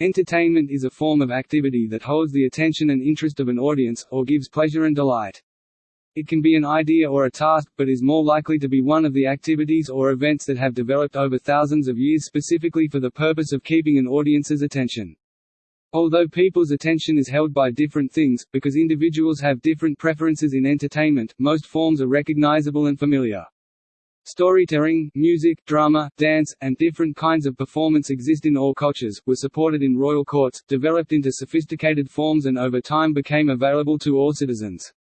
Entertainment is a form of activity that holds the attention and interest of an audience, or gives pleasure and delight. It can be an idea or a task, but is more likely to be one of the activities or events that have developed over thousands of years specifically for the purpose of keeping an audience's attention. Although people's attention is held by different things, because individuals have different preferences in entertainment, most forms are recognizable and familiar. Storytelling, music, drama, dance, and different kinds of performance exist in all cultures, were supported in royal courts, developed into sophisticated forms and over time became available to all citizens.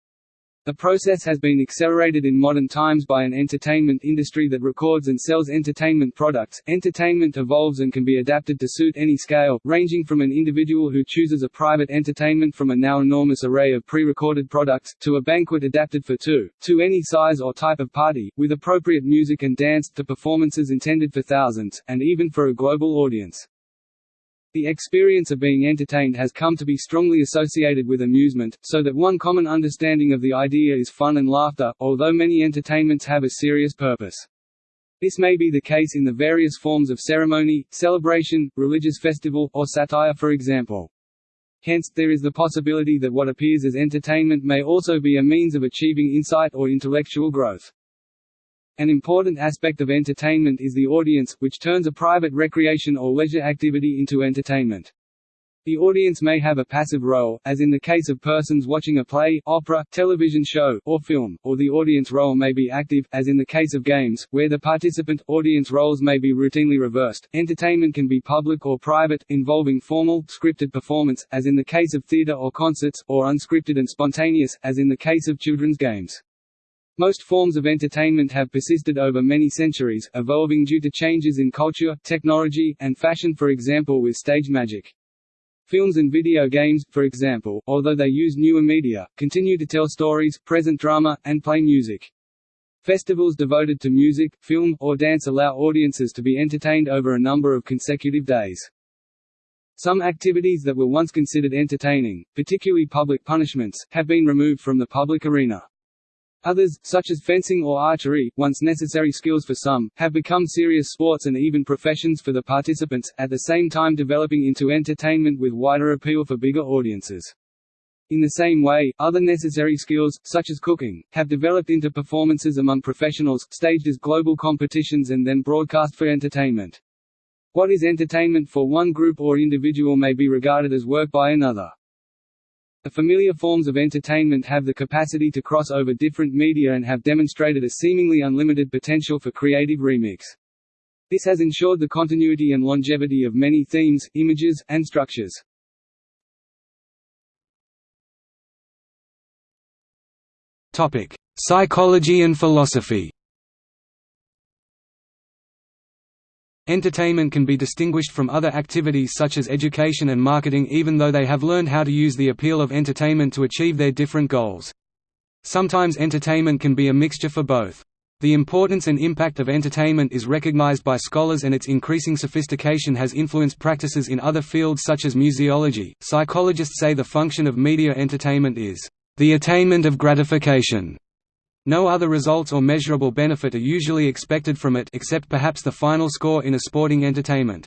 The process has been accelerated in modern times by an entertainment industry that records and sells entertainment products. Entertainment evolves and can be adapted to suit any scale, ranging from an individual who chooses a private entertainment from a now enormous array of pre-recorded products, to a banquet adapted for two, to any size or type of party, with appropriate music and dance, to performances intended for thousands, and even for a global audience. The experience of being entertained has come to be strongly associated with amusement, so that one common understanding of the idea is fun and laughter, although many entertainments have a serious purpose. This may be the case in the various forms of ceremony, celebration, religious festival, or satire for example. Hence, there is the possibility that what appears as entertainment may also be a means of achieving insight or intellectual growth. An important aspect of entertainment is the audience, which turns a private recreation or leisure activity into entertainment. The audience may have a passive role, as in the case of persons watching a play, opera, television show, or film, or the audience role may be active, as in the case of games, where the participant audience roles may be routinely reversed. Entertainment can be public or private, involving formal, scripted performance, as in the case of theater or concerts, or unscripted and spontaneous, as in the case of children's games. Most forms of entertainment have persisted over many centuries, evolving due to changes in culture, technology, and fashion for example with stage magic. Films and video games, for example, although they use newer media, continue to tell stories, present drama, and play music. Festivals devoted to music, film, or dance allow audiences to be entertained over a number of consecutive days. Some activities that were once considered entertaining, particularly public punishments, have been removed from the public arena. Others, such as fencing or archery, once necessary skills for some, have become serious sports and even professions for the participants, at the same time developing into entertainment with wider appeal for bigger audiences. In the same way, other necessary skills, such as cooking, have developed into performances among professionals, staged as global competitions and then broadcast for entertainment. What is entertainment for one group or individual may be regarded as work by another. The familiar forms of entertainment have the capacity to cross over different media and have demonstrated a seemingly unlimited potential for creative remix. This has ensured the continuity and longevity of many themes, images, and structures. Topic: Psychology and philosophy. Entertainment can be distinguished from other activities such as education and marketing even though they have learned how to use the appeal of entertainment to achieve their different goals. Sometimes entertainment can be a mixture for both. The importance and impact of entertainment is recognized by scholars and its increasing sophistication has influenced practices in other fields such as museology. Psychologists say the function of media entertainment is the attainment of gratification no other results or measurable benefit are usually expected from it except perhaps the final score in a sporting entertainment.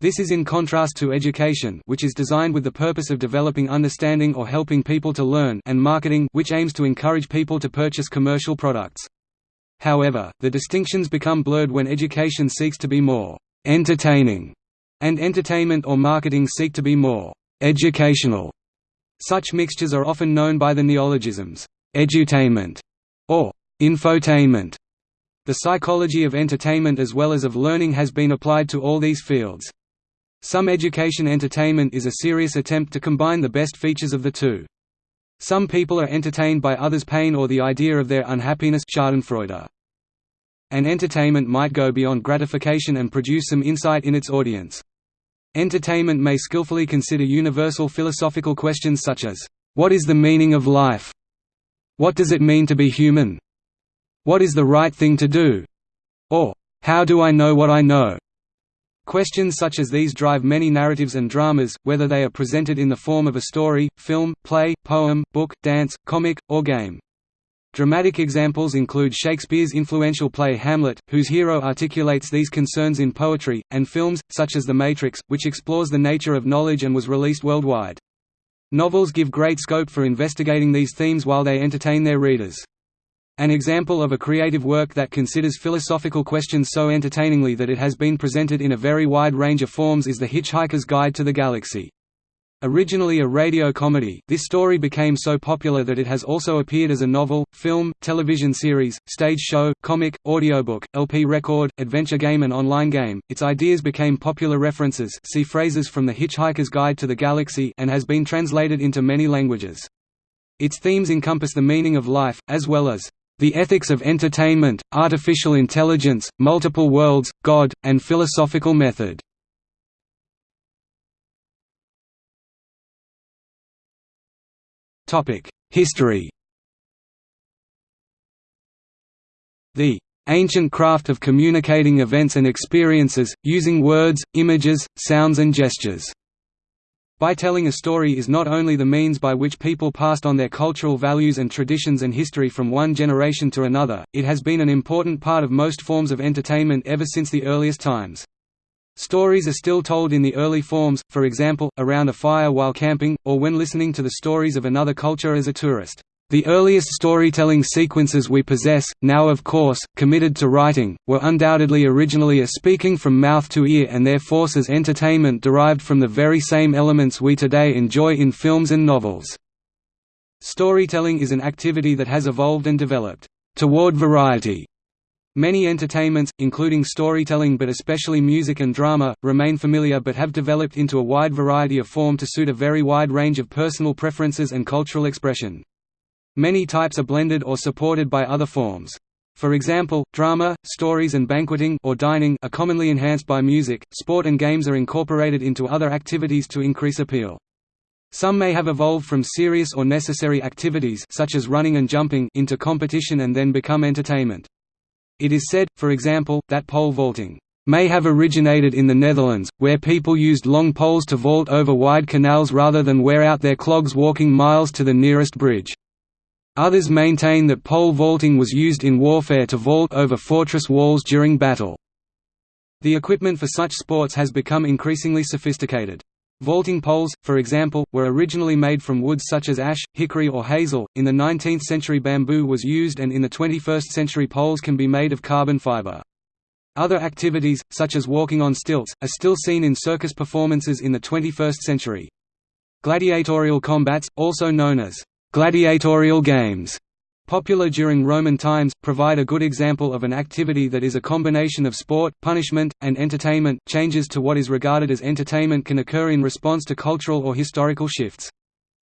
This is in contrast to education which is designed with the purpose of developing understanding or helping people to learn and marketing which aims to encourage people to purchase commercial products. However, the distinctions become blurred when education seeks to be more «entertaining» and entertainment or marketing seek to be more «educational». Such mixtures are often known by the neologisms «edutainment» or infotainment. The psychology of entertainment as well as of learning has been applied to all these fields. Some education entertainment is a serious attempt to combine the best features of the two. Some people are entertained by others' pain or the idea of their unhappiness Schadenfreude. An entertainment might go beyond gratification and produce some insight in its audience. Entertainment may skillfully consider universal philosophical questions such as, "'What is the meaning of life?' What does it mean to be human? What is the right thing to do? Or, how do I know what I know? Questions such as these drive many narratives and dramas, whether they are presented in the form of a story, film, play, poem, book, dance, comic, or game. Dramatic examples include Shakespeare's influential play Hamlet, whose hero articulates these concerns in poetry, and films, such as The Matrix, which explores the nature of knowledge and was released worldwide. Novels give great scope for investigating these themes while they entertain their readers. An example of a creative work that considers philosophical questions so entertainingly that it has been presented in a very wide range of forms is The Hitchhiker's Guide to the Galaxy. Originally a radio comedy, this story became so popular that it has also appeared as a novel, film, television series, stage show, comic, audiobook, LP record, adventure game and online game. Its ideas became popular references see phrases from The Hitchhiker's Guide to the Galaxy and has been translated into many languages. Its themes encompass the meaning of life, as well as the ethics of entertainment, artificial intelligence, multiple worlds, God, and philosophical method. History The ancient craft of communicating events and experiences, using words, images, sounds and gestures. By telling a story is not only the means by which people passed on their cultural values and traditions and history from one generation to another, it has been an important part of most forms of entertainment ever since the earliest times. Stories are still told in the early forms, for example, around a fire while camping, or when listening to the stories of another culture as a tourist. The earliest storytelling sequences we possess, now of course, committed to writing, were undoubtedly originally a speaking from mouth to ear and their force as entertainment derived from the very same elements we today enjoy in films and novels. Storytelling is an activity that has evolved and developed, toward variety, Many entertainments, including storytelling but especially music and drama, remain familiar but have developed into a wide variety of form to suit a very wide range of personal preferences and cultural expression. Many types are blended or supported by other forms. For example, drama, stories and banqueting or dining are commonly enhanced by music, sport and games are incorporated into other activities to increase appeal. Some may have evolved from serious or necessary activities such as running and jumping into competition and then become entertainment. It is said, for example, that pole vaulting may have originated in the Netherlands, where people used long poles to vault over wide canals rather than wear out their clogs walking miles to the nearest bridge. Others maintain that pole vaulting was used in warfare to vault over fortress walls during battle. The equipment for such sports has become increasingly sophisticated. Vaulting poles, for example, were originally made from woods such as ash, hickory or hazel. In the 19th century bamboo was used and in the 21st century poles can be made of carbon fiber. Other activities, such as walking on stilts, are still seen in circus performances in the 21st century. Gladiatorial combats, also known as gladiatorial games, popular during Roman times, provide a good example of an activity that is a combination of sport, punishment, and entertainment. Changes to what is regarded as entertainment can occur in response to cultural or historical shifts.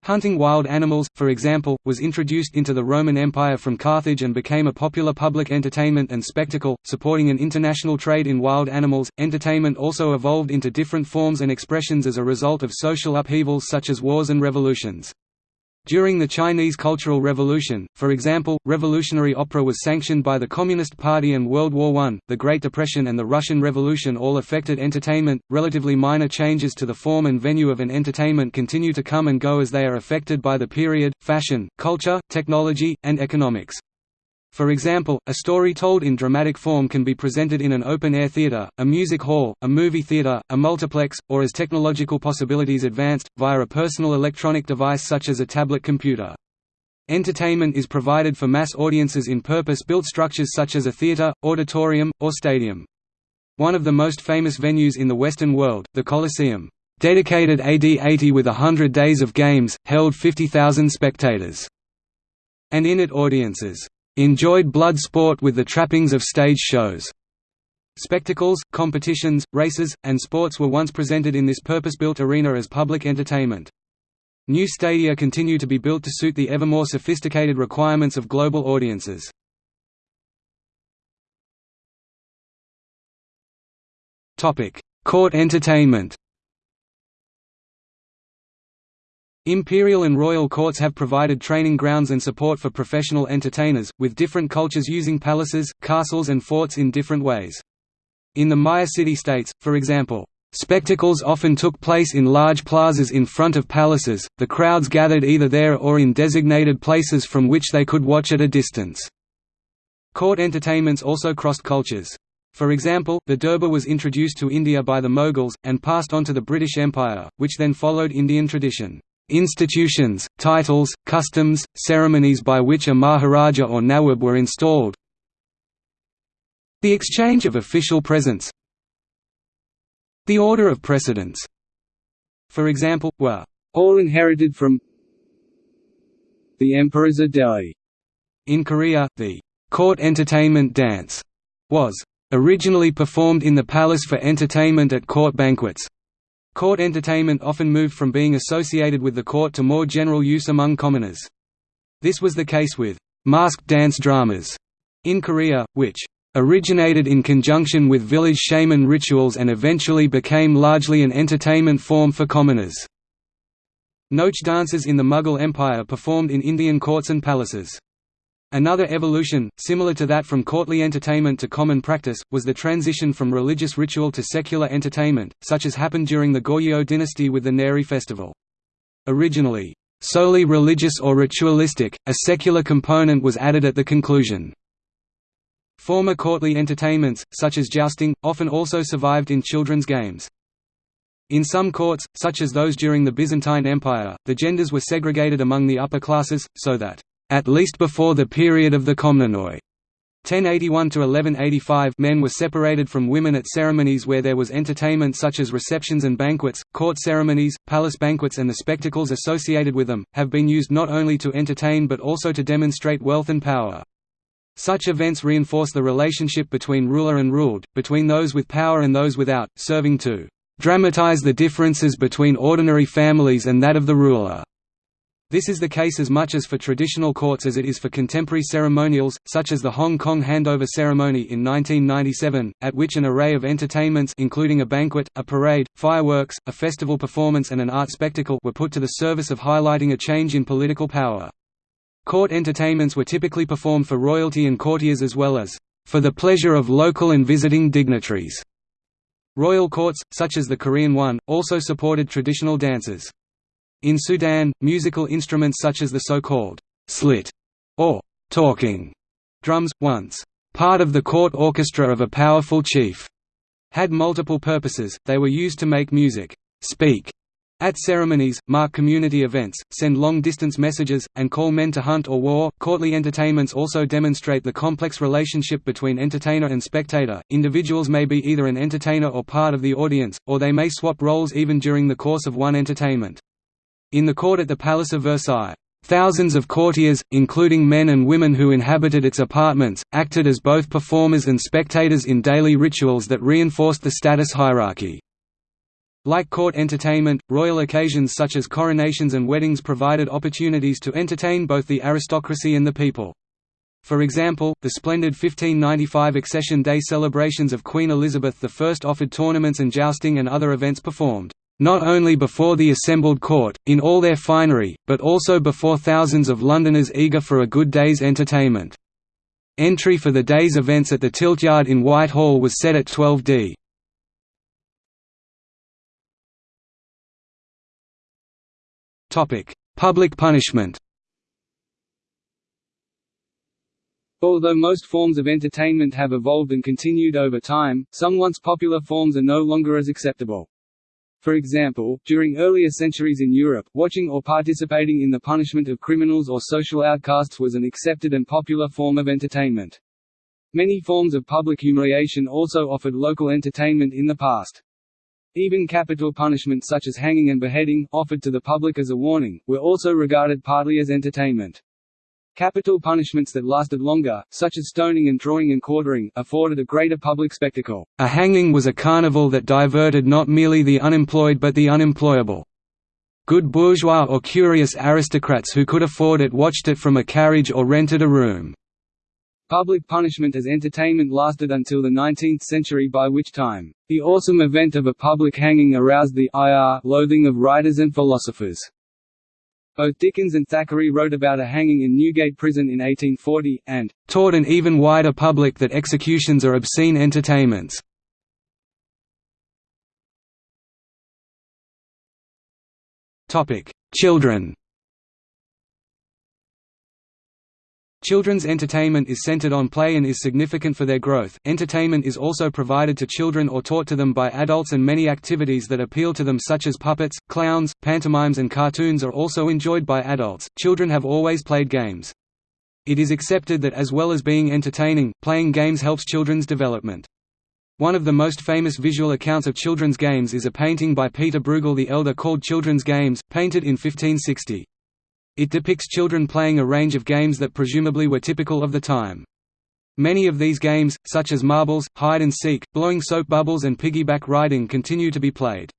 Hunting wild animals, for example, was introduced into the Roman Empire from Carthage and became a popular public entertainment and spectacle, supporting an international trade in wild animals. Entertainment also evolved into different forms and expressions as a result of social upheavals such as wars and revolutions. During the Chinese Cultural Revolution, for example, revolutionary opera was sanctioned by the Communist Party and World War I, the Great Depression and the Russian Revolution all affected entertainment. Relatively minor changes to the form and venue of an entertainment continue to come and go as they are affected by the period, fashion, culture, technology, and economics. For example, a story told in dramatic form can be presented in an open-air theater, a music hall, a movie theater, a multiplex, or as technological possibilities advanced, via a personal electronic device such as a tablet computer. Entertainment is provided for mass audiences in purpose-built structures such as a theater, auditorium, or stadium. One of the most famous venues in the Western world, the Colosseum, dedicated AD 80 with a hundred days of games, held 50,000 spectators, and in it audiences enjoyed blood sport with the trappings of stage shows. Spectacles, competitions, races, and sports were once presented in this purpose-built arena as public entertainment. New stadia continue to be built to suit the ever more sophisticated requirements of global audiences. Court entertainment Imperial and royal courts have provided training grounds and support for professional entertainers, with different cultures using palaces, castles and forts in different ways. In the Maya city-states, for example, Spectacles often took place in large plazas in front of palaces, the crowds gathered either there or in designated places from which they could watch at a distance. Court entertainments also crossed cultures. For example, the Durbar was introduced to India by the Mughals, and passed on to the British Empire, which then followed Indian tradition. Institutions, titles, customs, ceremonies by which a Maharaja or Nawab were installed The exchange of official presents the order of precedence, for example, were all inherited from the emperors Delhi. In Korea, the court entertainment dance was originally performed in the palace for entertainment at court banquets. Court entertainment often moved from being associated with the court to more general use among commoners. This was the case with masked dance dramas in Korea, which originated in conjunction with village shaman rituals and eventually became largely an entertainment form for commoners. Nautch dances in the Mughal Empire performed in Indian courts and palaces. Another evolution, similar to that from courtly entertainment to common practice, was the transition from religious ritual to secular entertainment, such as happened during the Goryeo dynasty with the Nari festival. Originally, solely religious or ritualistic, a secular component was added at the conclusion. Former courtly entertainments, such as jousting, often also survived in children's games. In some courts, such as those during the Byzantine Empire, the genders were segregated among the upper classes, so that, at least before the period of the Komnenoi, 1081 to 1185 men were separated from women at ceremonies where there was entertainment such as receptions and banquets, court ceremonies, palace banquets and the spectacles associated with them, have been used not only to entertain but also to demonstrate wealth and power. Such events reinforce the relationship between ruler and ruled, between those with power and those without, serving to dramatize the differences between ordinary families and that of the ruler. This is the case as much as for traditional courts as it is for contemporary ceremonials, such as the Hong Kong handover ceremony in 1997, at which an array of entertainments including a banquet, a parade, fireworks, a festival performance and an art spectacle were put to the service of highlighting a change in political power. Court entertainments were typically performed for royalty and courtiers as well as for the pleasure of local and visiting dignitaries. Royal courts, such as the Korean one, also supported traditional dances. In Sudan, musical instruments such as the so-called slit or talking drums, once part of the court orchestra of a powerful chief, had multiple purposes, they were used to make music speak at ceremonies, mark community events, send long-distance messages, and call men to hunt or war. Courtly entertainments also demonstrate the complex relationship between entertainer and spectator. Individuals may be either an entertainer or part of the audience, or they may swap roles even during the course of one entertainment. In the court at the Palace of Versailles, Thousands of courtiers, including men and women who inhabited its apartments, acted as both performers and spectators in daily rituals that reinforced the status hierarchy. Like court entertainment, royal occasions such as coronations and weddings provided opportunities to entertain both the aristocracy and the people. For example, the splendid 1595 Accession Day celebrations of Queen Elizabeth I offered tournaments and jousting and other events performed, not only before the assembled court, in all their finery, but also before thousands of Londoners eager for a good day's entertainment. Entry for the day's events at the Tiltyard in Whitehall was set at 12d. Public punishment Although most forms of entertainment have evolved and continued over time, some once popular forms are no longer as acceptable. For example, during earlier centuries in Europe, watching or participating in the punishment of criminals or social outcasts was an accepted and popular form of entertainment. Many forms of public humiliation also offered local entertainment in the past. Even capital punishment such as hanging and beheading, offered to the public as a warning, were also regarded partly as entertainment. Capital punishments that lasted longer, such as stoning and drawing and quartering, afforded a greater public spectacle. A hanging was a carnival that diverted not merely the unemployed but the unemployable. Good bourgeois or curious aristocrats who could afford it watched it from a carriage or rented a room. Public punishment as entertainment lasted until the 19th century by which time, the awesome event of a public hanging aroused the ire loathing of writers and philosophers. Both Dickens and Thackeray wrote about a hanging in Newgate Prison in 1840, and "...taught an even wider public that executions are obscene entertainments." Children Children's entertainment is centered on play and is significant for their growth. Entertainment is also provided to children or taught to them by adults, and many activities that appeal to them, such as puppets, clowns, pantomimes, and cartoons, are also enjoyed by adults. Children have always played games. It is accepted that as well as being entertaining, playing games helps children's development. One of the most famous visual accounts of children's games is a painting by Peter Bruegel the Elder called Children's Games, painted in 1560. It depicts children playing a range of games that presumably were typical of the time. Many of these games, such as marbles, hide and seek, blowing soap bubbles and piggyback riding continue to be played.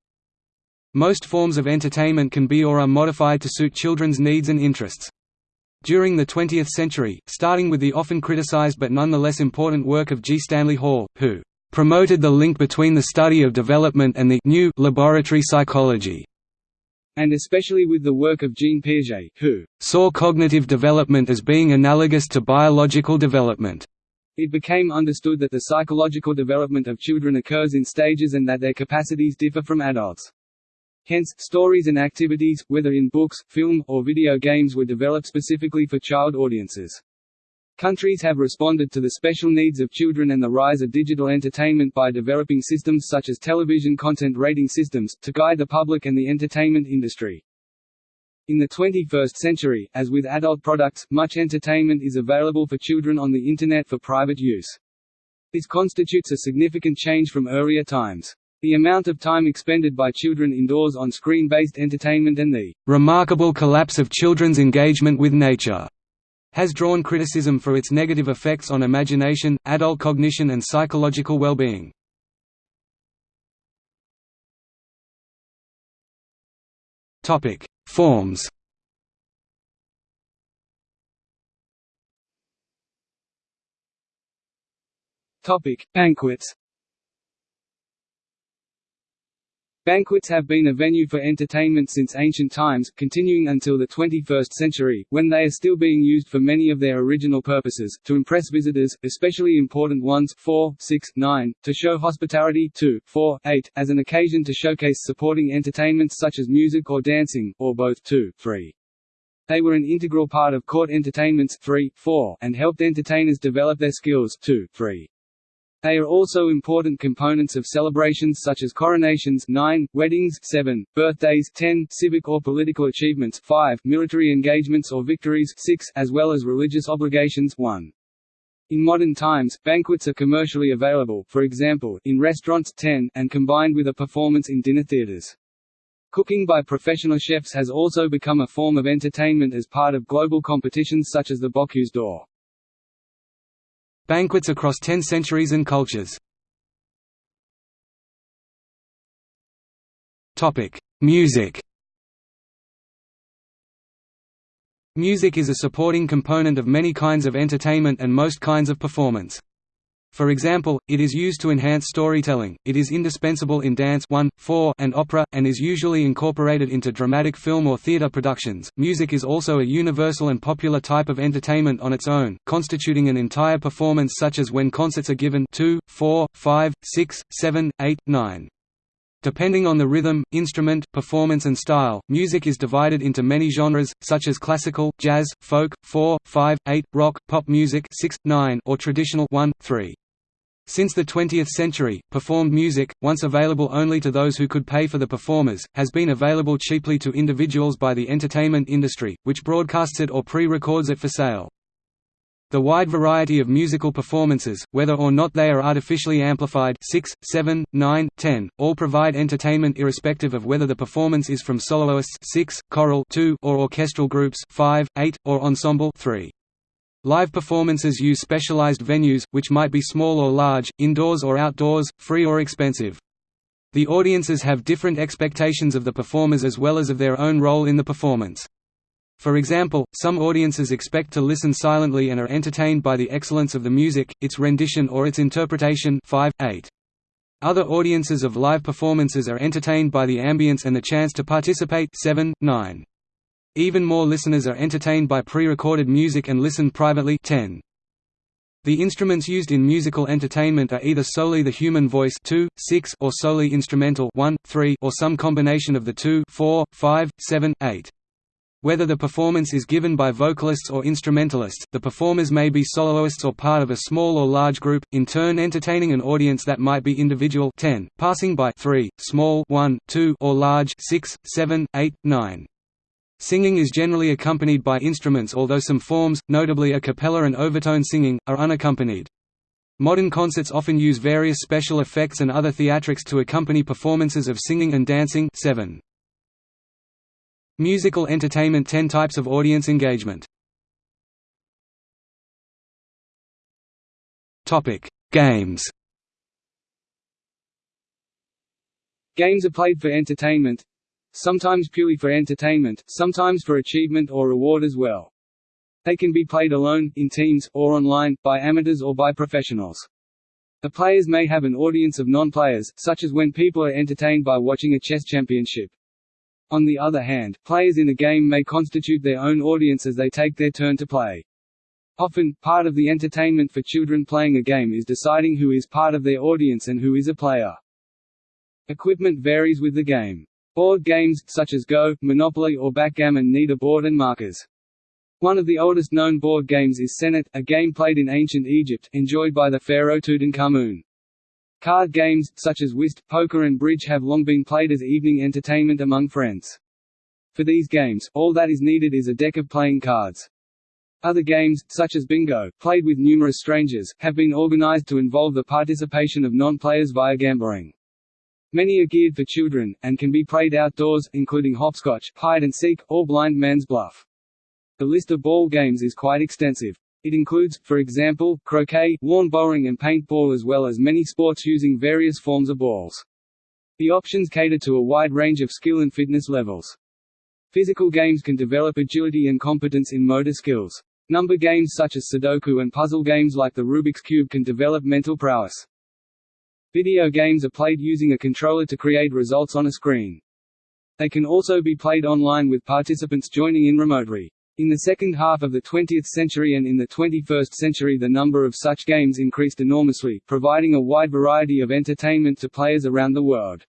Most forms of entertainment can be or are modified to suit children's needs and interests. During the 20th century, starting with the often criticized but nonetheless important work of G. Stanley Hall, who promoted the link between the study of development and the new laboratory psychology and especially with the work of Jean Piaget, who saw cognitive development as being analogous to biological development. It became understood that the psychological development of children occurs in stages and that their capacities differ from adults. Hence, stories and activities, whether in books, film, or video games were developed specifically for child audiences. Countries have responded to the special needs of children and the rise of digital entertainment by developing systems such as television content rating systems, to guide the public and the entertainment industry. In the 21st century, as with adult products, much entertainment is available for children on the Internet for private use. This constitutes a significant change from earlier times. The amount of time expended by children indoors on screen-based entertainment and the remarkable collapse of children's engagement with nature has drawn criticism for its negative effects on imagination, adult cognition and psychological well-being. Forms Topic: Banquets Banquets have been a venue for entertainment since ancient times, continuing until the 21st century, when they are still being used for many of their original purposes, to impress visitors, especially important ones 4, 6, 9, to show hospitality 2, 4, 8, as an occasion to showcase supporting entertainments such as music or dancing, or both 2, 3. They were an integral part of court entertainments 3, 4, and helped entertainers develop their skills 2, 3. They are also important components of celebrations such as coronations 9, weddings 7, birthdays 10, civic or political achievements 5, military engagements or victories 6, as well as religious obligations 1. In modern times, banquets are commercially available for example, in restaurants 10, and combined with a performance in dinner theaters. Cooking by professional chefs has also become a form of entertainment as part of global competitions such as the Bocuse d'Or. Banquets across ten centuries and cultures Music Music is a supporting component of many kinds of entertainment and most kinds of performance. For example, it is used to enhance storytelling, it is indispensable in dance 1, 4, and opera, and is usually incorporated into dramatic film or theater productions. Music is also a universal and popular type of entertainment on its own, constituting an entire performance such as when concerts are given 2, 4, 5, 6, 7, 8, 9. Depending on the rhythm, instrument, performance and style, music is divided into many genres, such as classical, jazz, folk, 4, 5, 8, rock, pop music 6, 9, or traditional 1, 3. Since the 20th century, performed music, once available only to those who could pay for the performers, has been available cheaply to individuals by the entertainment industry, which broadcasts it or pre-records it for sale. The wide variety of musical performances, whether or not they are artificially amplified 6, 7, 9, 10, all provide entertainment irrespective of whether the performance is from soloists 6, choral 2, or orchestral groups 5, 8, or ensemble 3. Live performances use specialized venues, which might be small or large, indoors or outdoors, free or expensive. The audiences have different expectations of the performers as well as of their own role in the performance. For example, some audiences expect to listen silently and are entertained by the excellence of the music, its rendition or its interpretation 5, 8. Other audiences of live performances are entertained by the ambience and the chance to participate 7, 9. Even more listeners are entertained by pre-recorded music and listen privately 10. The instruments used in musical entertainment are either solely the human voice 2, 6, or solely instrumental 1, 3, or some combination of the two 4, 5, 7, 8. Whether the performance is given by vocalists or instrumentalists, the performers may be soloists or part of a small or large group, in turn entertaining an audience that might be individual 10, passing by 3, small 1, 2, or large 6, 7, 8, 9. Singing is generally accompanied by instruments although some forms, notably a cappella and overtone singing, are unaccompanied. Modern concerts often use various special effects and other theatrics to accompany performances of singing and dancing 7. Musical entertainment 10 types of audience engagement Games Games are played for entertainment sometimes purely for entertainment, sometimes for achievement or reward as well. They can be played alone, in teams, or online, by amateurs or by professionals. The players may have an audience of non-players, such as when people are entertained by watching a chess championship. On the other hand, players in a game may constitute their own audience as they take their turn to play. Often, part of the entertainment for children playing a game is deciding who is part of their audience and who is a player. Equipment varies with the game. Board games, such as Go, Monopoly or Backgammon need a board and markers. One of the oldest known board games is Senet, a game played in ancient Egypt, enjoyed by the pharaoh Tutankhamun. Card games, such as whist, poker and bridge have long been played as evening entertainment among friends. For these games, all that is needed is a deck of playing cards. Other games, such as bingo, played with numerous strangers, have been organized to involve the participation of non-players via gambling. Many are geared for children, and can be played outdoors, including hopscotch, hide and seek, or blind man's bluff. The list of ball games is quite extensive. It includes, for example, croquet, lawn bowling and paintball as well as many sports using various forms of balls. The options cater to a wide range of skill and fitness levels. Physical games can develop agility and competence in motor skills. Number games such as Sudoku and puzzle games like the Rubik's Cube can develop mental prowess. Video games are played using a controller to create results on a screen. They can also be played online with participants joining in remotely. In the second half of the 20th century and in the 21st century the number of such games increased enormously, providing a wide variety of entertainment to players around the world.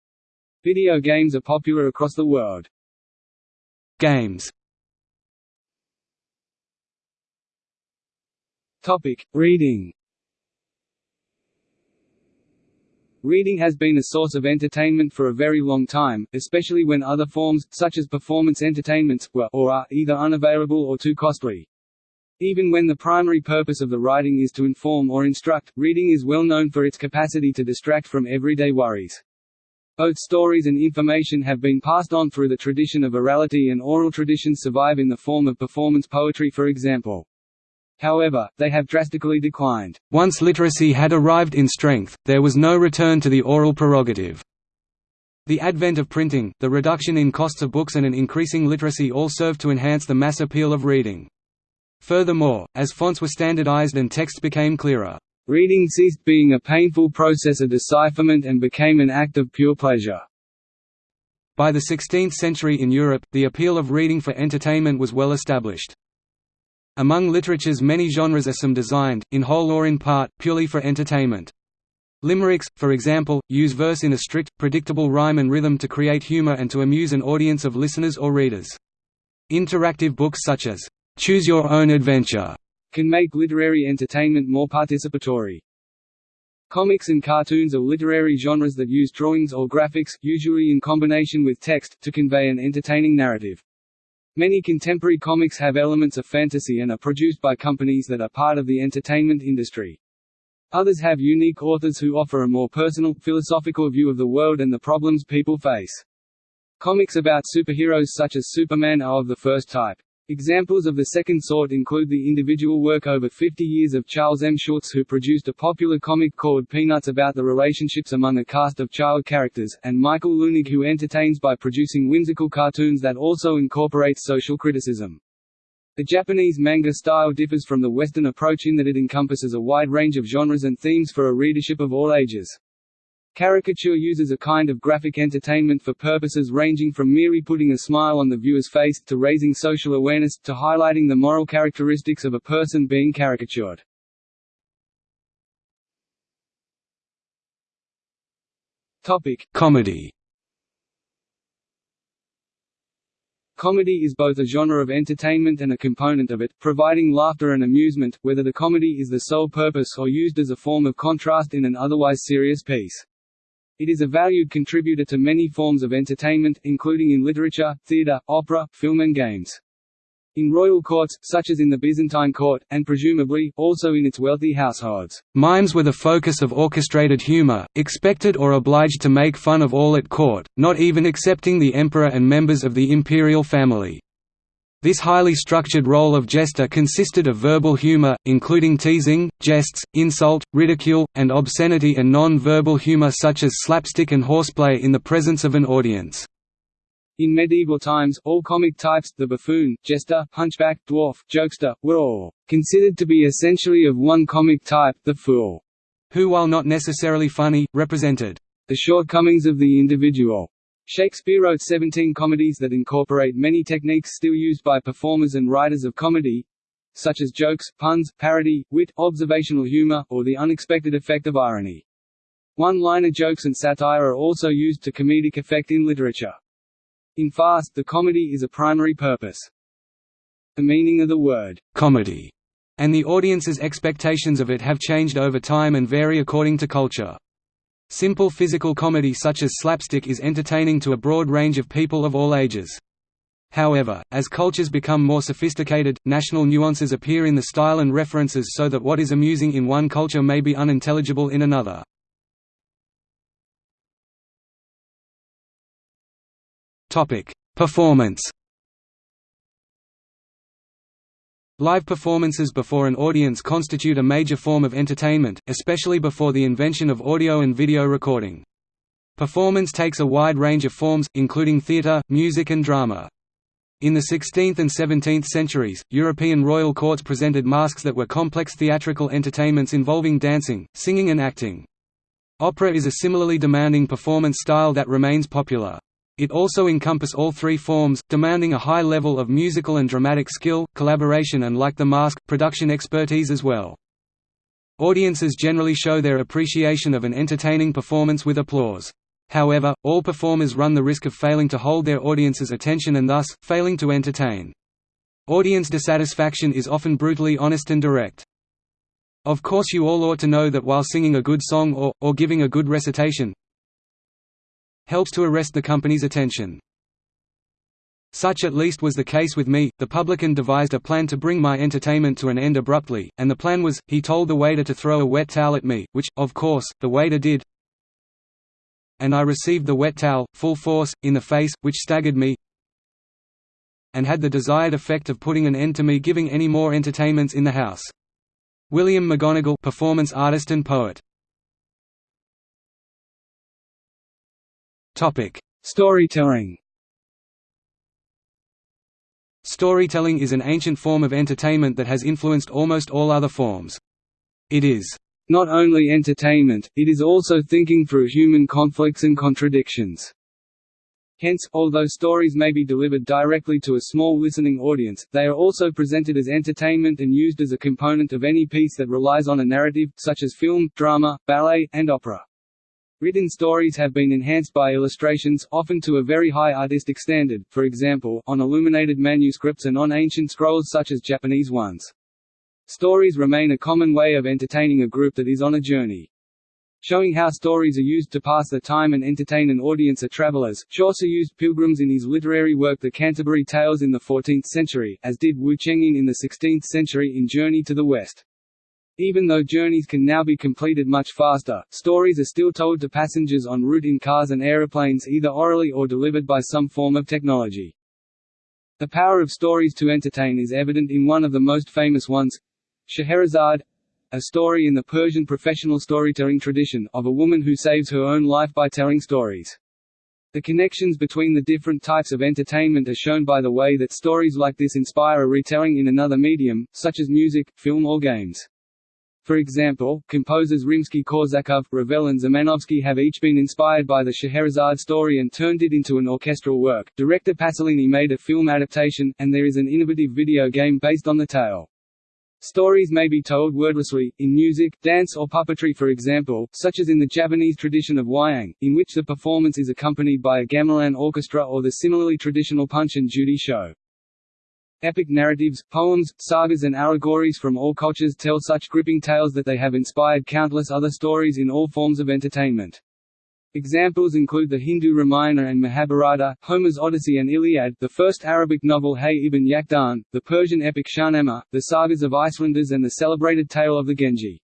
Video games are popular across the world. Games Topic: Reading. Reading has been a source of entertainment for a very long time, especially when other forms, such as performance entertainments, were or are either unavailable or too costly. Even when the primary purpose of the writing is to inform or instruct, reading is well known for its capacity to distract from everyday worries. Both stories and information have been passed on through the tradition of orality and oral traditions survive in the form of performance poetry for example. However, they have drastically declined. Once literacy had arrived in strength, there was no return to the oral prerogative. The advent of printing, the reduction in costs of books and an increasing literacy all served to enhance the mass appeal of reading. Furthermore, as fonts were standardized and text became clearer, reading ceased being a painful process of decipherment and became an act of pure pleasure. By the 16th century in Europe, the appeal of reading for entertainment was well established. Among literature's many genres are some designed, in whole or in part, purely for entertainment. Limericks, for example, use verse in a strict, predictable rhyme and rhythm to create humor and to amuse an audience of listeners or readers. Interactive books such as, "'Choose Your Own Adventure' can make literary entertainment more participatory. Comics and cartoons are literary genres that use drawings or graphics, usually in combination with text, to convey an entertaining narrative. Many contemporary comics have elements of fantasy and are produced by companies that are part of the entertainment industry. Others have unique authors who offer a more personal, philosophical view of the world and the problems people face. Comics about superheroes such as Superman are of the first type. Examples of the second sort include the individual work over 50 years of Charles M. Schulz who produced a popular comic called Peanuts about the relationships among a cast of child characters, and Michael Leunig who entertains by producing whimsical cartoons that also incorporate social criticism. The Japanese manga style differs from the Western approach in that it encompasses a wide range of genres and themes for a readership of all ages. Caricature uses a kind of graphic entertainment for purposes ranging from merely putting a smile on the viewer's face, to raising social awareness, to highlighting the moral characteristics of a person being caricatured. Comedy Comedy is both a genre of entertainment and a component of it, providing laughter and amusement, whether the comedy is the sole purpose or used as a form of contrast in an otherwise serious piece. It is a valued contributor to many forms of entertainment, including in literature, theatre, opera, film and games. In royal courts, such as in the Byzantine court, and presumably, also in its wealthy households. Mimes were the focus of orchestrated humor, expected or obliged to make fun of all at court, not even excepting the emperor and members of the imperial family. This highly structured role of jester consisted of verbal humor, including teasing, jests, insult, ridicule, and obscenity and non-verbal humor such as slapstick and horseplay in the presence of an audience. In medieval times, all comic types, the buffoon, jester, hunchback, dwarf, jokester, were all considered to be essentially of one comic type, the fool, who while not necessarily funny, represented the shortcomings of the individual. Shakespeare wrote 17 comedies that incorporate many techniques still used by performers and writers of comedy, such as jokes, puns, parody, wit, observational humor, or the unexpected effect of irony. One-liner jokes and satire are also used to comedic effect in literature. In farce, the comedy is a primary purpose. The meaning of the word comedy and the audience's expectations of it have changed over time and vary according to culture. Simple physical comedy such as slapstick is entertaining to a broad range of people of all ages. However, as cultures become more sophisticated, national nuances appear in the style and references so that what is amusing in one culture may be unintelligible in another. Performance. Live performances before an audience constitute a major form of entertainment, especially before the invention of audio and video recording. Performance takes a wide range of forms, including theatre, music and drama. In the 16th and 17th centuries, European royal courts presented masques that were complex theatrical entertainments involving dancing, singing and acting. Opera is a similarly demanding performance style that remains popular. It also encompass all three forms, demanding a high level of musical and dramatic skill, collaboration and like the masque, production expertise as well. Audiences generally show their appreciation of an entertaining performance with applause. However, all performers run the risk of failing to hold their audience's attention and thus, failing to entertain. Audience dissatisfaction is often brutally honest and direct. Of course you all ought to know that while singing a good song or, or giving a good recitation, helps to arrest the company's attention. Such at least was the case with me. The publican devised a plan to bring my entertainment to an end abruptly, and the plan was, he told the waiter to throw a wet towel at me, which, of course, the waiter did. And I received the wet towel, full force, in the face, which staggered me, and had the desired effect of putting an end to me giving any more entertainments in the house. William McGonagall performance artist and poet Topic: Storytelling. Storytelling is an ancient form of entertainment that has influenced almost all other forms. It is not only entertainment, it is also thinking through human conflicts and contradictions. Hence, although stories may be delivered directly to a small listening audience, they are also presented as entertainment and used as a component of any piece that relies on a narrative, such as film, drama, ballet, and opera. Written stories have been enhanced by illustrations, often to a very high artistic standard, for example, on illuminated manuscripts and on ancient scrolls such as Japanese ones. Stories remain a common way of entertaining a group that is on a journey. Showing how stories are used to pass the time and entertain an audience of travelers, Chaucer used pilgrims in his literary work The Canterbury Tales in the 14th century, as did Wu Cheng'en in the 16th century in Journey to the West. Even though journeys can now be completed much faster, stories are still told to passengers en route in cars and aeroplanes either orally or delivered by some form of technology. The power of stories to entertain is evident in one of the most famous ones Scheherazade a story in the Persian professional storytelling tradition, of a woman who saves her own life by telling stories. The connections between the different types of entertainment are shown by the way that stories like this inspire a retelling in another medium, such as music, film or games. For example, composers Rimsky-Korsakov, Ravel and Szymanowski have each been inspired by the Scheherazade story and turned it into an orchestral work. Director Pasolini made a film adaptation, and there is an innovative video game based on the tale. Stories may be told wordlessly, in music, dance or puppetry for example, such as in the Japanese tradition of wayang, in which the performance is accompanied by a gamelan orchestra or the similarly traditional Punch and Judy show. Epic narratives, poems, sagas and allegories from all cultures tell such gripping tales that they have inspired countless other stories in all forms of entertainment. Examples include the Hindu Ramayana and Mahabharata, Homer's Odyssey and Iliad, the first Arabic novel Hayy ibn Yaqdan, the Persian epic Shahnameh, the sagas of Icelanders and the celebrated tale of the Genji.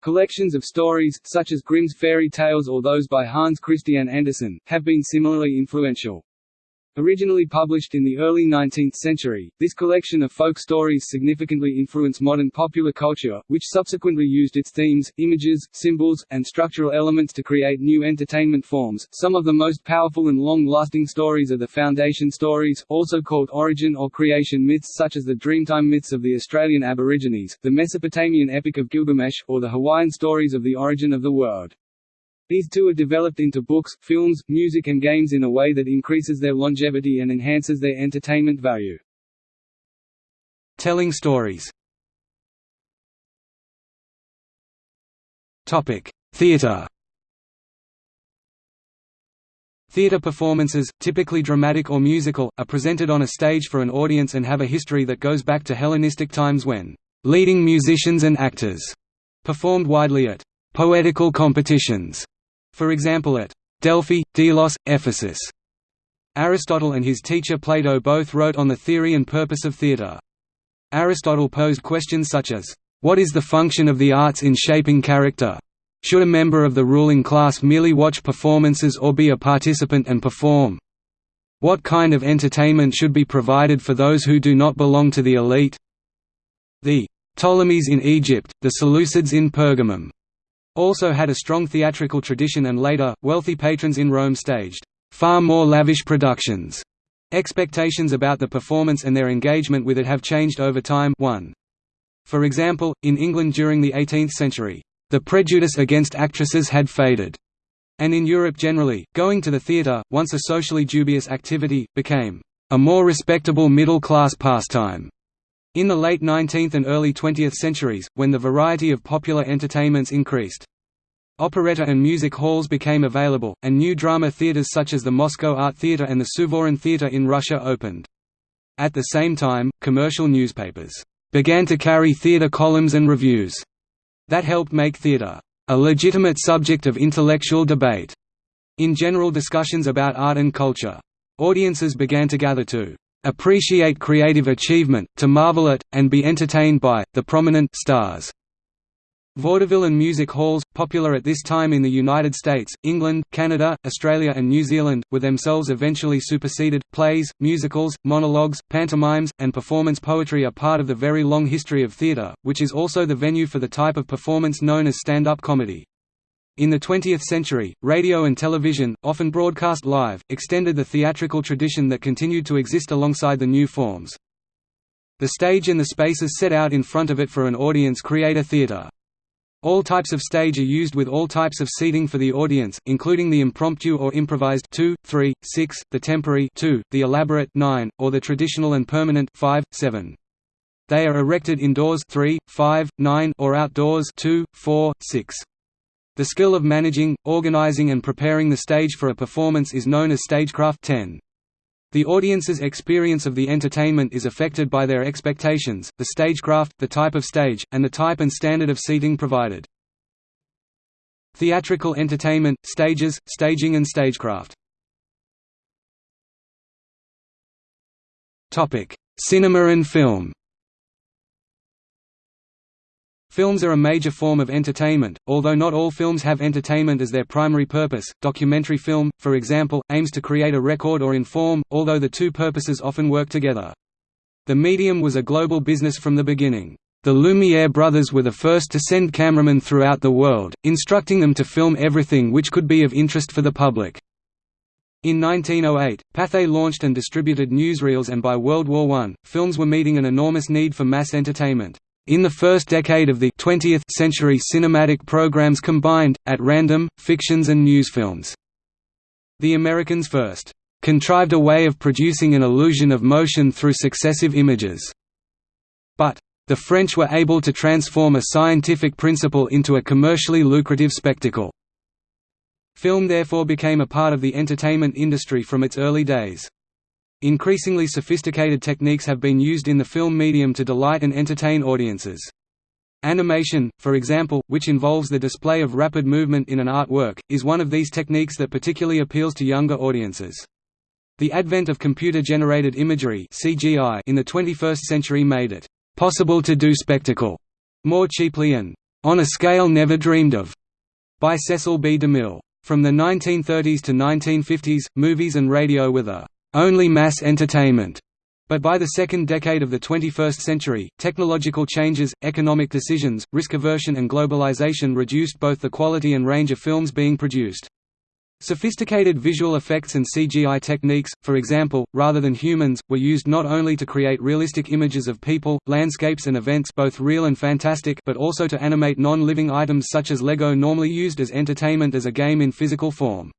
Collections of stories, such as Grimm's fairy tales or those by Hans Christian Andersen, have been similarly influential. Originally published in the early 19th century, this collection of folk stories significantly influenced modern popular culture, which subsequently used its themes, images, symbols, and structural elements to create new entertainment forms. Some of the most powerful and long-lasting stories are the foundation stories, also called origin or creation myths such as the Dreamtime myths of the Australian Aborigines, the Mesopotamian epic of Gilgamesh, or the Hawaiian stories of the origin of the world. These two are developed into books, films, music and games in a way that increases their longevity and enhances their entertainment value. Telling stories. Theatre Theatre performances, typically dramatic or musical, are presented on a stage for an audience and have a history that goes back to Hellenistic times when leading musicians and actors performed widely at poetical competitions for example at Delphi, Delos, Ephesus. Aristotle and his teacher Plato both wrote on the theory and purpose of theatre. Aristotle posed questions such as, "What is the function of the arts in shaping character? Should a member of the ruling class merely watch performances or be a participant and perform? What kind of entertainment should be provided for those who do not belong to the elite?" The Ptolemies in Egypt, the Seleucids in Pergamum, also had a strong theatrical tradition and later, wealthy patrons in Rome staged far more lavish productions. Expectations about the performance and their engagement with it have changed over time 1. For example, in England during the 18th century, the prejudice against actresses had faded, and in Europe generally, going to the theatre, once a socially dubious activity, became a more respectable middle-class pastime. In the late 19th and early 20th centuries, when the variety of popular entertainments increased, operetta and music halls became available, and new drama theaters such as the Moscow Art Theatre and the Suvorin Theatre in Russia opened. At the same time, commercial newspapers began to carry theatre columns and reviews that helped make theatre a legitimate subject of intellectual debate. In general discussions about art and culture, audiences began to gather to appreciate creative achievement, to marvel at, and be entertained by, the prominent stars. Vaudeville and music halls, popular at this time in the United States, England, Canada, Australia and New Zealand, were themselves eventually superseded. Plays, musicals, monologues, pantomimes, and performance poetry are part of the very long history of theatre, which is also the venue for the type of performance known as stand-up comedy. In the 20th century, radio and television, often broadcast live, extended the theatrical tradition that continued to exist alongside the new forms. The stage and the spaces set out in front of it for an audience create a theater. All types of stage are used with all types of seating for the audience, including the impromptu or improvised 2, 3, 6, the temporary 2, the elaborate 9, or the traditional and permanent 5, 7. They are erected indoors 3, 5, 9 or outdoors 2, 4, 6. The skill of managing, organizing and preparing the stage for a performance is known as stagecraft 10. The audience's experience of the entertainment is affected by their expectations, the stagecraft, the type of stage, and the type and standard of seating provided. Theatrical entertainment, stages, staging and stagecraft Cinema and film Films are a major form of entertainment, although not all films have entertainment as their primary purpose. Documentary film, for example, aims to create a record or inform, although the two purposes often work together. The medium was a global business from the beginning. The Lumiere brothers were the first to send cameramen throughout the world, instructing them to film everything which could be of interest for the public. In 1908, Pathé launched and distributed newsreels and by World War I, films were meeting an enormous need for mass entertainment. In the first decade of the 20th century cinematic programs combined, at random, fictions and newsfilms. The Americans first contrived a way of producing an illusion of motion through successive images. But the French were able to transform a scientific principle into a commercially lucrative spectacle. Film therefore became a part of the entertainment industry from its early days. Increasingly sophisticated techniques have been used in the film medium to delight and entertain audiences. Animation, for example, which involves the display of rapid movement in an artwork, is one of these techniques that particularly appeals to younger audiences. The advent of computer-generated imagery (CGI) in the 21st century made it possible to do spectacle more cheaply and on a scale never dreamed of by Cecil B. DeMille. From the 1930s to 1950s, movies and radio were the only mass entertainment. But by the second decade of the 21st century, technological changes, economic decisions, risk aversion and globalization reduced both the quality and range of films being produced. Sophisticated visual effects and CGI techniques, for example, rather than humans, were used not only to create realistic images of people, landscapes and events both real and fantastic but also to animate non-living items such as Lego normally used as entertainment as a game in physical form.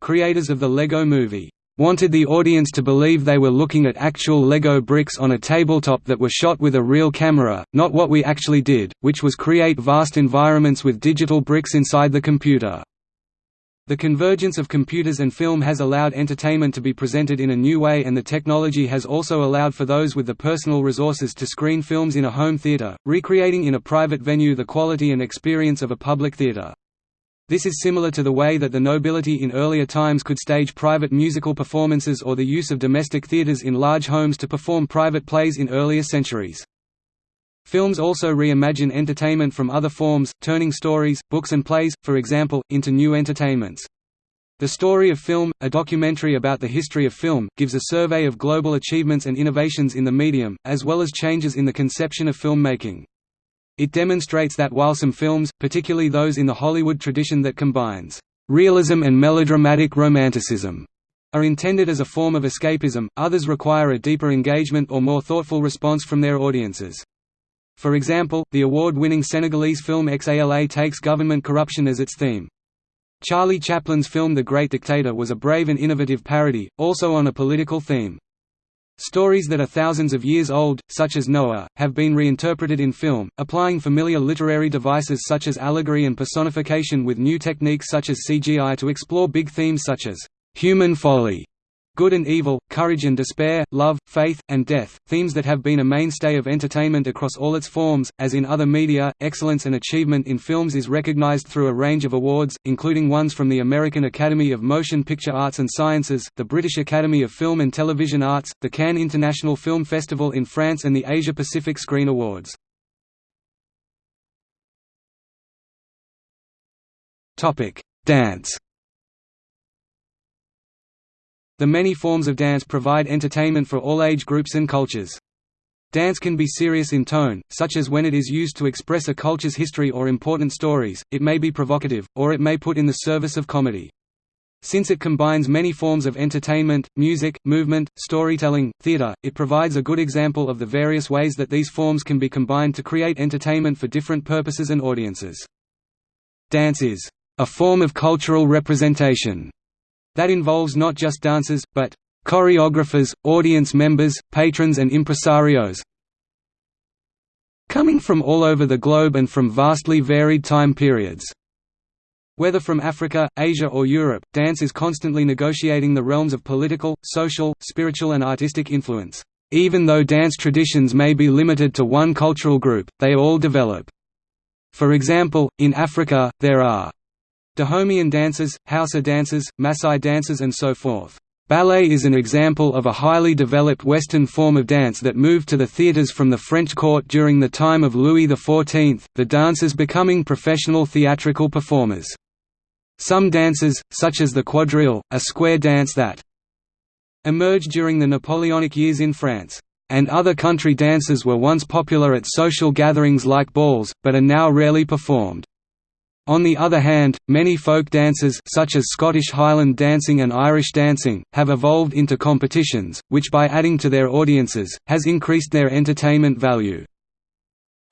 Creators of the Lego movie wanted the audience to believe they were looking at actual Lego bricks on a tabletop that were shot with a real camera, not what we actually did, which was create vast environments with digital bricks inside the computer. The convergence of computers and film has allowed entertainment to be presented in a new way and the technology has also allowed for those with the personal resources to screen films in a home theater, recreating in a private venue the quality and experience of a public theater. This is similar to the way that the nobility in earlier times could stage private musical performances or the use of domestic theaters in large homes to perform private plays in earlier centuries. Films also reimagine entertainment from other forms, turning stories, books and plays, for example, into new entertainments. The Story of Film, a documentary about the history of film, gives a survey of global achievements and innovations in the medium, as well as changes in the conception of filmmaking. It demonstrates that while some films, particularly those in the Hollywood tradition that combines realism and melodramatic romanticism, are intended as a form of escapism, others require a deeper engagement or more thoughtful response from their audiences. For example, the award-winning Senegalese film XALA takes government corruption as its theme. Charlie Chaplin's film The Great Dictator was a brave and innovative parody, also on a political theme. Stories that are thousands of years old, such as Noah, have been reinterpreted in film, applying familiar literary devices such as allegory and personification with new techniques such as CGI to explore big themes such as human folly Good and evil, courage and despair, love, faith, and death, themes that have been a mainstay of entertainment across all its forms. As in other media, excellence and achievement in films is recognized through a range of awards, including ones from the American Academy of Motion Picture Arts and Sciences, the British Academy of Film and Television Arts, the Cannes International Film Festival in France, and the Asia Pacific Screen Awards. Dance. The many forms of dance provide entertainment for all age groups and cultures. Dance can be serious in tone, such as when it is used to express a culture's history or important stories, it may be provocative, or it may put in the service of comedy. Since it combines many forms of entertainment, music, movement, storytelling, theater, it provides a good example of the various ways that these forms can be combined to create entertainment for different purposes and audiences. Dance is a form of cultural representation that involves not just dancers, but choreographers, audience members, patrons and impresarios coming from all over the globe and from vastly varied time periods. Whether from Africa, Asia or Europe, dance is constantly negotiating the realms of political, social, spiritual and artistic influence. Even though dance traditions may be limited to one cultural group, they all develop. For example, in Africa, there are Dahomeyan dances, Hausa dances, Maasai dances and so forth. Ballet is an example of a highly developed Western form of dance that moved to the theatres from the French court during the time of Louis XIV, the dancers becoming professional theatrical performers. Some dances, such as the quadrille, a square dance that emerged during the Napoleonic years in France, and other country dances were once popular at social gatherings like balls, but are now rarely performed. On the other hand, many folk dances such as Scottish Highland dancing and Irish dancing, have evolved into competitions, which by adding to their audiences, has increased their entertainment value.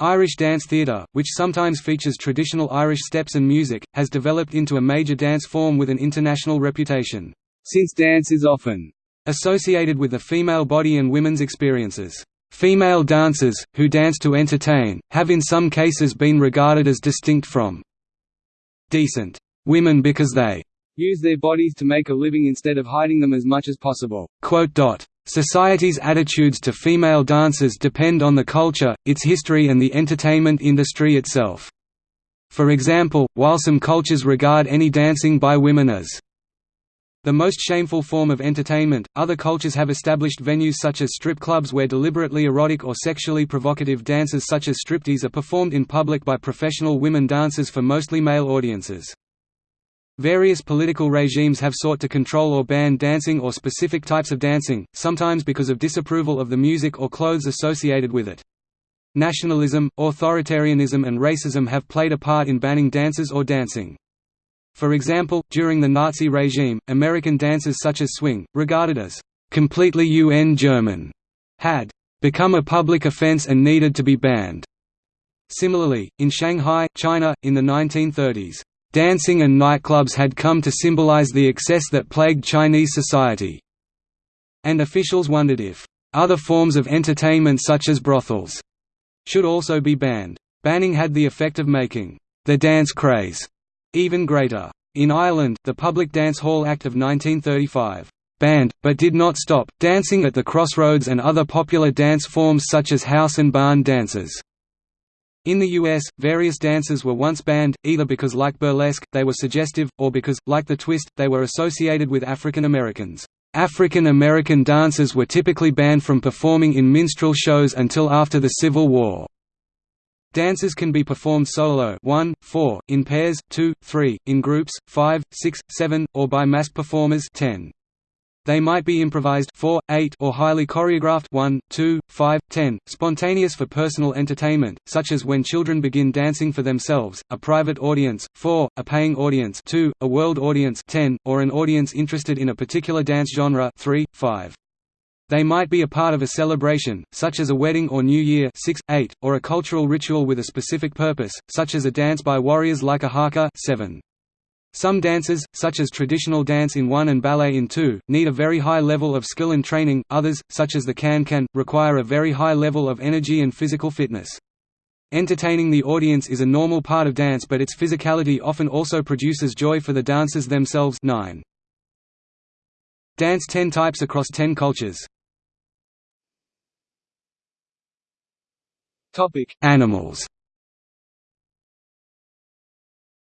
Irish dance theatre, which sometimes features traditional Irish steps and music, has developed into a major dance form with an international reputation. Since dance is often associated with the female body and women's experiences. Female dancers, who dance to entertain, have in some cases been regarded as distinct from decent women because they use their bodies to make a living instead of hiding them as much as possible. quote Society's attitudes to female dancers depend on the culture, its history and the entertainment industry itself. For example, while some cultures regard any dancing by women as the most shameful form of entertainment, other cultures have established venues such as strip clubs where deliberately erotic or sexually provocative dances such as striptease are performed in public by professional women dancers for mostly male audiences. Various political regimes have sought to control or ban dancing or specific types of dancing, sometimes because of disapproval of the music or clothes associated with it. Nationalism, authoritarianism and racism have played a part in banning dances or dancing. For example, during the Nazi regime, American dances such as swing, regarded as completely UN German, had become a public offense and needed to be banned. Similarly, in Shanghai, China, in the 1930s, Dancing and nightclubs had come to symbolize the excess that plagued Chinese society. And officials wondered if other forms of entertainment such as brothels should also be banned. Banning had the effect of making the dance craze even greater. In Ireland, the Public Dance Hall Act of 1935 banned, but did not stop, dancing at the crossroads and other popular dance forms such as house and barn dances. In the US, various dances were once banned, either because like burlesque, they were suggestive, or because, like the twist, they were associated with African Americans. African American dancers were typically banned from performing in minstrel shows until after the Civil War. Dances can be performed solo 1, 4, in pairs 2, 3, in groups 5, 6, 7, or by mass performers 10. They might be improvised 4, 8 or highly choreographed 1, 2, 5, 10, spontaneous for personal entertainment, such as when children begin dancing for themselves, a private audience 4, a paying audience 2, a world audience 10, or an audience interested in a particular dance genre 3, 5. They might be a part of a celebration, such as a wedding or New Year 6, 8, or a cultural ritual with a specific purpose, such as a dance by warriors like a haka 7. Some dances, such as traditional dance in 1 and ballet in 2, need a very high level of skill and training, others, such as the can-can, require a very high level of energy and physical fitness. Entertaining the audience is a normal part of dance but its physicality often also produces joy for the dancers themselves 9. Dance 10 types across 10 cultures Animals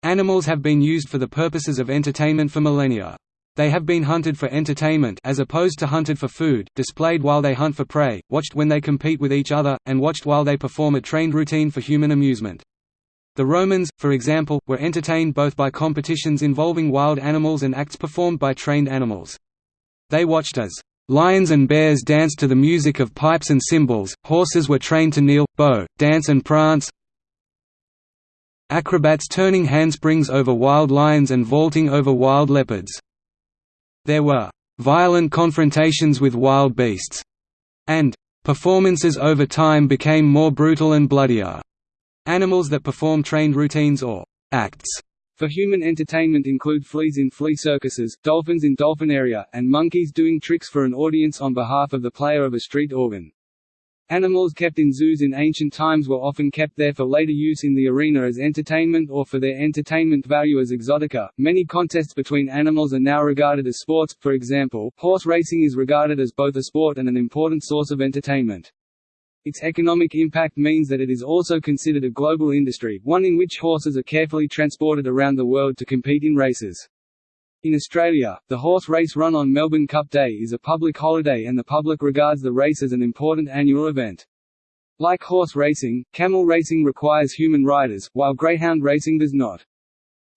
Animals have been used for the purposes of entertainment for millennia. They have been hunted for entertainment as opposed to hunted for food, displayed while they hunt for prey, watched when they compete with each other, and watched while they perform a trained routine for human amusement. The Romans, for example, were entertained both by competitions involving wild animals and acts performed by trained animals. They watched as lions and bears danced to the music of pipes and cymbals, horses were trained to kneel, bow, dance and prance, acrobats turning handsprings over wild lions and vaulting over wild leopards. There were violent confrontations with wild beasts, and performances over time became more brutal and bloodier. Animals that perform trained routines or acts for human entertainment include fleas in flea circuses, dolphins in dolphinaria, and monkeys doing tricks for an audience on behalf of the player of a street organ. Animals kept in zoos in ancient times were often kept there for later use in the arena as entertainment or for their entertainment value as exotica. Many contests between animals are now regarded as sports, for example, horse racing is regarded as both a sport and an important source of entertainment. Its economic impact means that it is also considered a global industry, one in which horses are carefully transported around the world to compete in races. In Australia, the horse race run on Melbourne Cup Day is a public holiday and the public regards the race as an important annual event. Like horse racing, camel racing requires human riders, while greyhound racing does not.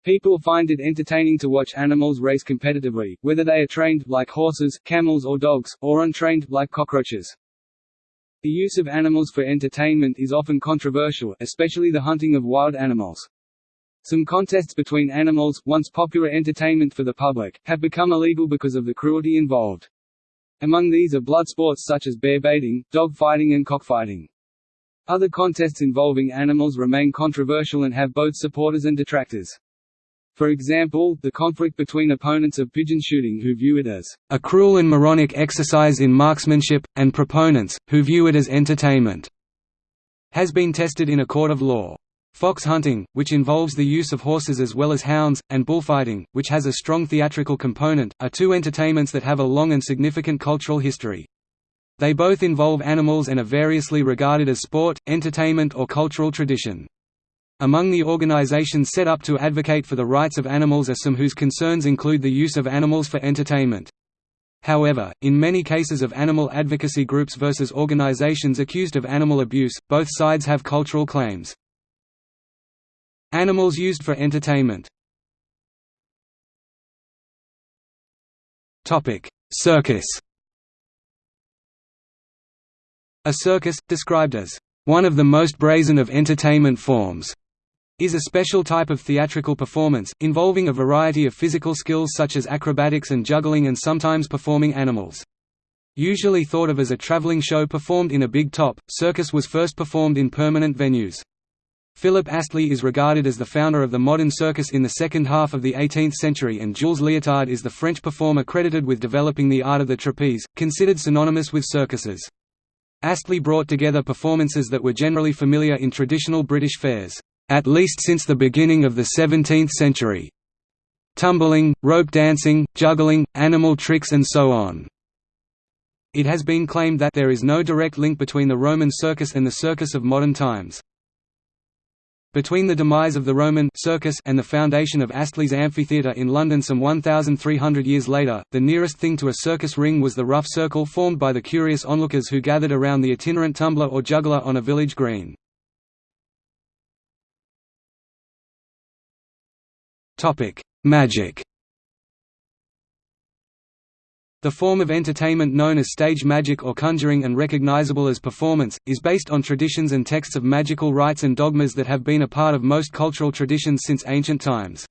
People find it entertaining to watch animals race competitively, whether they are trained, like horses, camels or dogs, or untrained, like cockroaches. The use of animals for entertainment is often controversial, especially the hunting of wild animals. Some contests between animals, once popular entertainment for the public, have become illegal because of the cruelty involved. Among these are blood sports such as bear baiting, dog fighting and cockfighting. Other contests involving animals remain controversial and have both supporters and detractors. For example, the conflict between opponents of pigeon shooting who view it as a cruel and moronic exercise in marksmanship, and proponents, who view it as entertainment, has been tested in a court of law. Fox hunting, which involves the use of horses as well as hounds, and bullfighting, which has a strong theatrical component, are two entertainments that have a long and significant cultural history. They both involve animals and are variously regarded as sport, entertainment or cultural tradition. Among the organizations set up to advocate for the rights of animals are some whose concerns include the use of animals for entertainment. However, in many cases of animal advocacy groups versus organizations accused of animal abuse, both sides have cultural claims. Animals used for entertainment Circus A circus, described as one of the most brazen of entertainment forms, is a special type of theatrical performance, involving a variety of physical skills such as acrobatics and juggling and sometimes performing animals. Usually thought of as a traveling show performed in a big top, circus was first performed in permanent venues. Philip Astley is regarded as the founder of the modern circus in the second half of the 18th century and Jules Léotard is the French performer credited with developing the art of the trapeze, considered synonymous with circuses. Astley brought together performances that were generally familiar in traditional British fairs at least since the beginning of the 17th century. Tumbling, rope dancing, juggling, animal tricks and so on. It has been claimed that there is no direct link between the Roman circus and the circus of modern times. Between the demise of the Roman circus and the foundation of Astley's amphitheatre in London some 1,300 years later, the nearest thing to a circus ring was the rough circle formed by the curious onlookers who gathered around the itinerant tumbler or juggler on a village green. Topic: Magic. The form of entertainment known as stage magic or conjuring and recognizable as performance, is based on traditions and texts of magical rites and dogmas that have been a part of most cultural traditions since ancient times.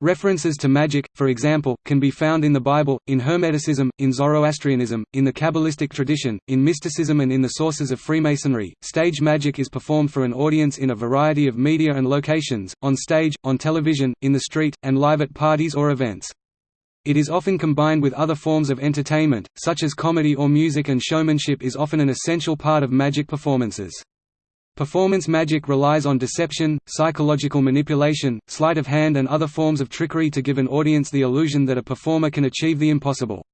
References to magic, for example, can be found in the Bible, in Hermeticism, in Zoroastrianism, in the Kabbalistic tradition, in mysticism and in the sources of Freemasonry. Stage magic is performed for an audience in a variety of media and locations, on stage, on television, in the street, and live at parties or events. It is often combined with other forms of entertainment, such as comedy or music and showmanship is often an essential part of magic performances. Performance magic relies on deception, psychological manipulation, sleight of hand and other forms of trickery to give an audience the illusion that a performer can achieve the impossible.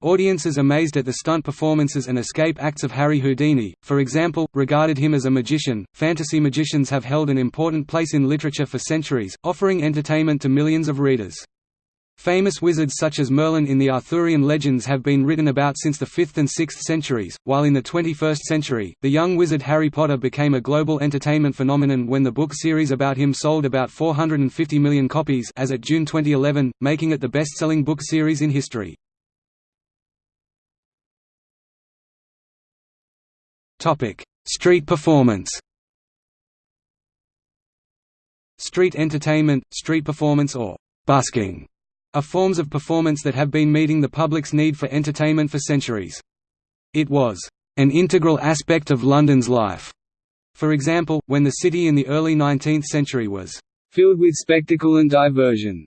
Audiences amazed at the stunt performances and escape acts of Harry Houdini, for example, regarded him as a magician. Fantasy magicians have held an important place in literature for centuries, offering entertainment to millions of readers. Famous wizards such as Merlin in the Arthurian legends have been written about since the 5th and 6th centuries, while in the 21st century, the young wizard Harry Potter became a global entertainment phenomenon when the book series about him sold about 450 million copies as at June 2011, making it the best-selling book series in history. Street performance Street entertainment, street performance or busking are forms of performance that have been meeting the public's need for entertainment for centuries. It was an integral aspect of London's life. For example, when the city in the early 19th century was filled with spectacle and diversion.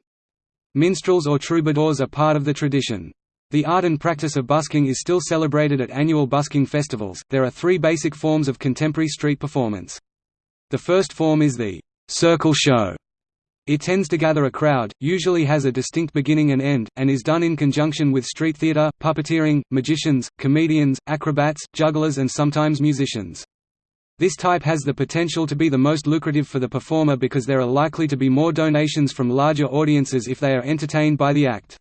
Minstrels or troubadours are part of the tradition. The art and practice of busking is still celebrated at annual busking festivals. There are three basic forms of contemporary street performance. The first form is the circle show, it tends to gather a crowd, usually has a distinct beginning and end, and is done in conjunction with street theater, puppeteering, magicians, comedians, acrobats, jugglers and sometimes musicians. This type has the potential to be the most lucrative for the performer because there are likely to be more donations from larger audiences if they are entertained by the act.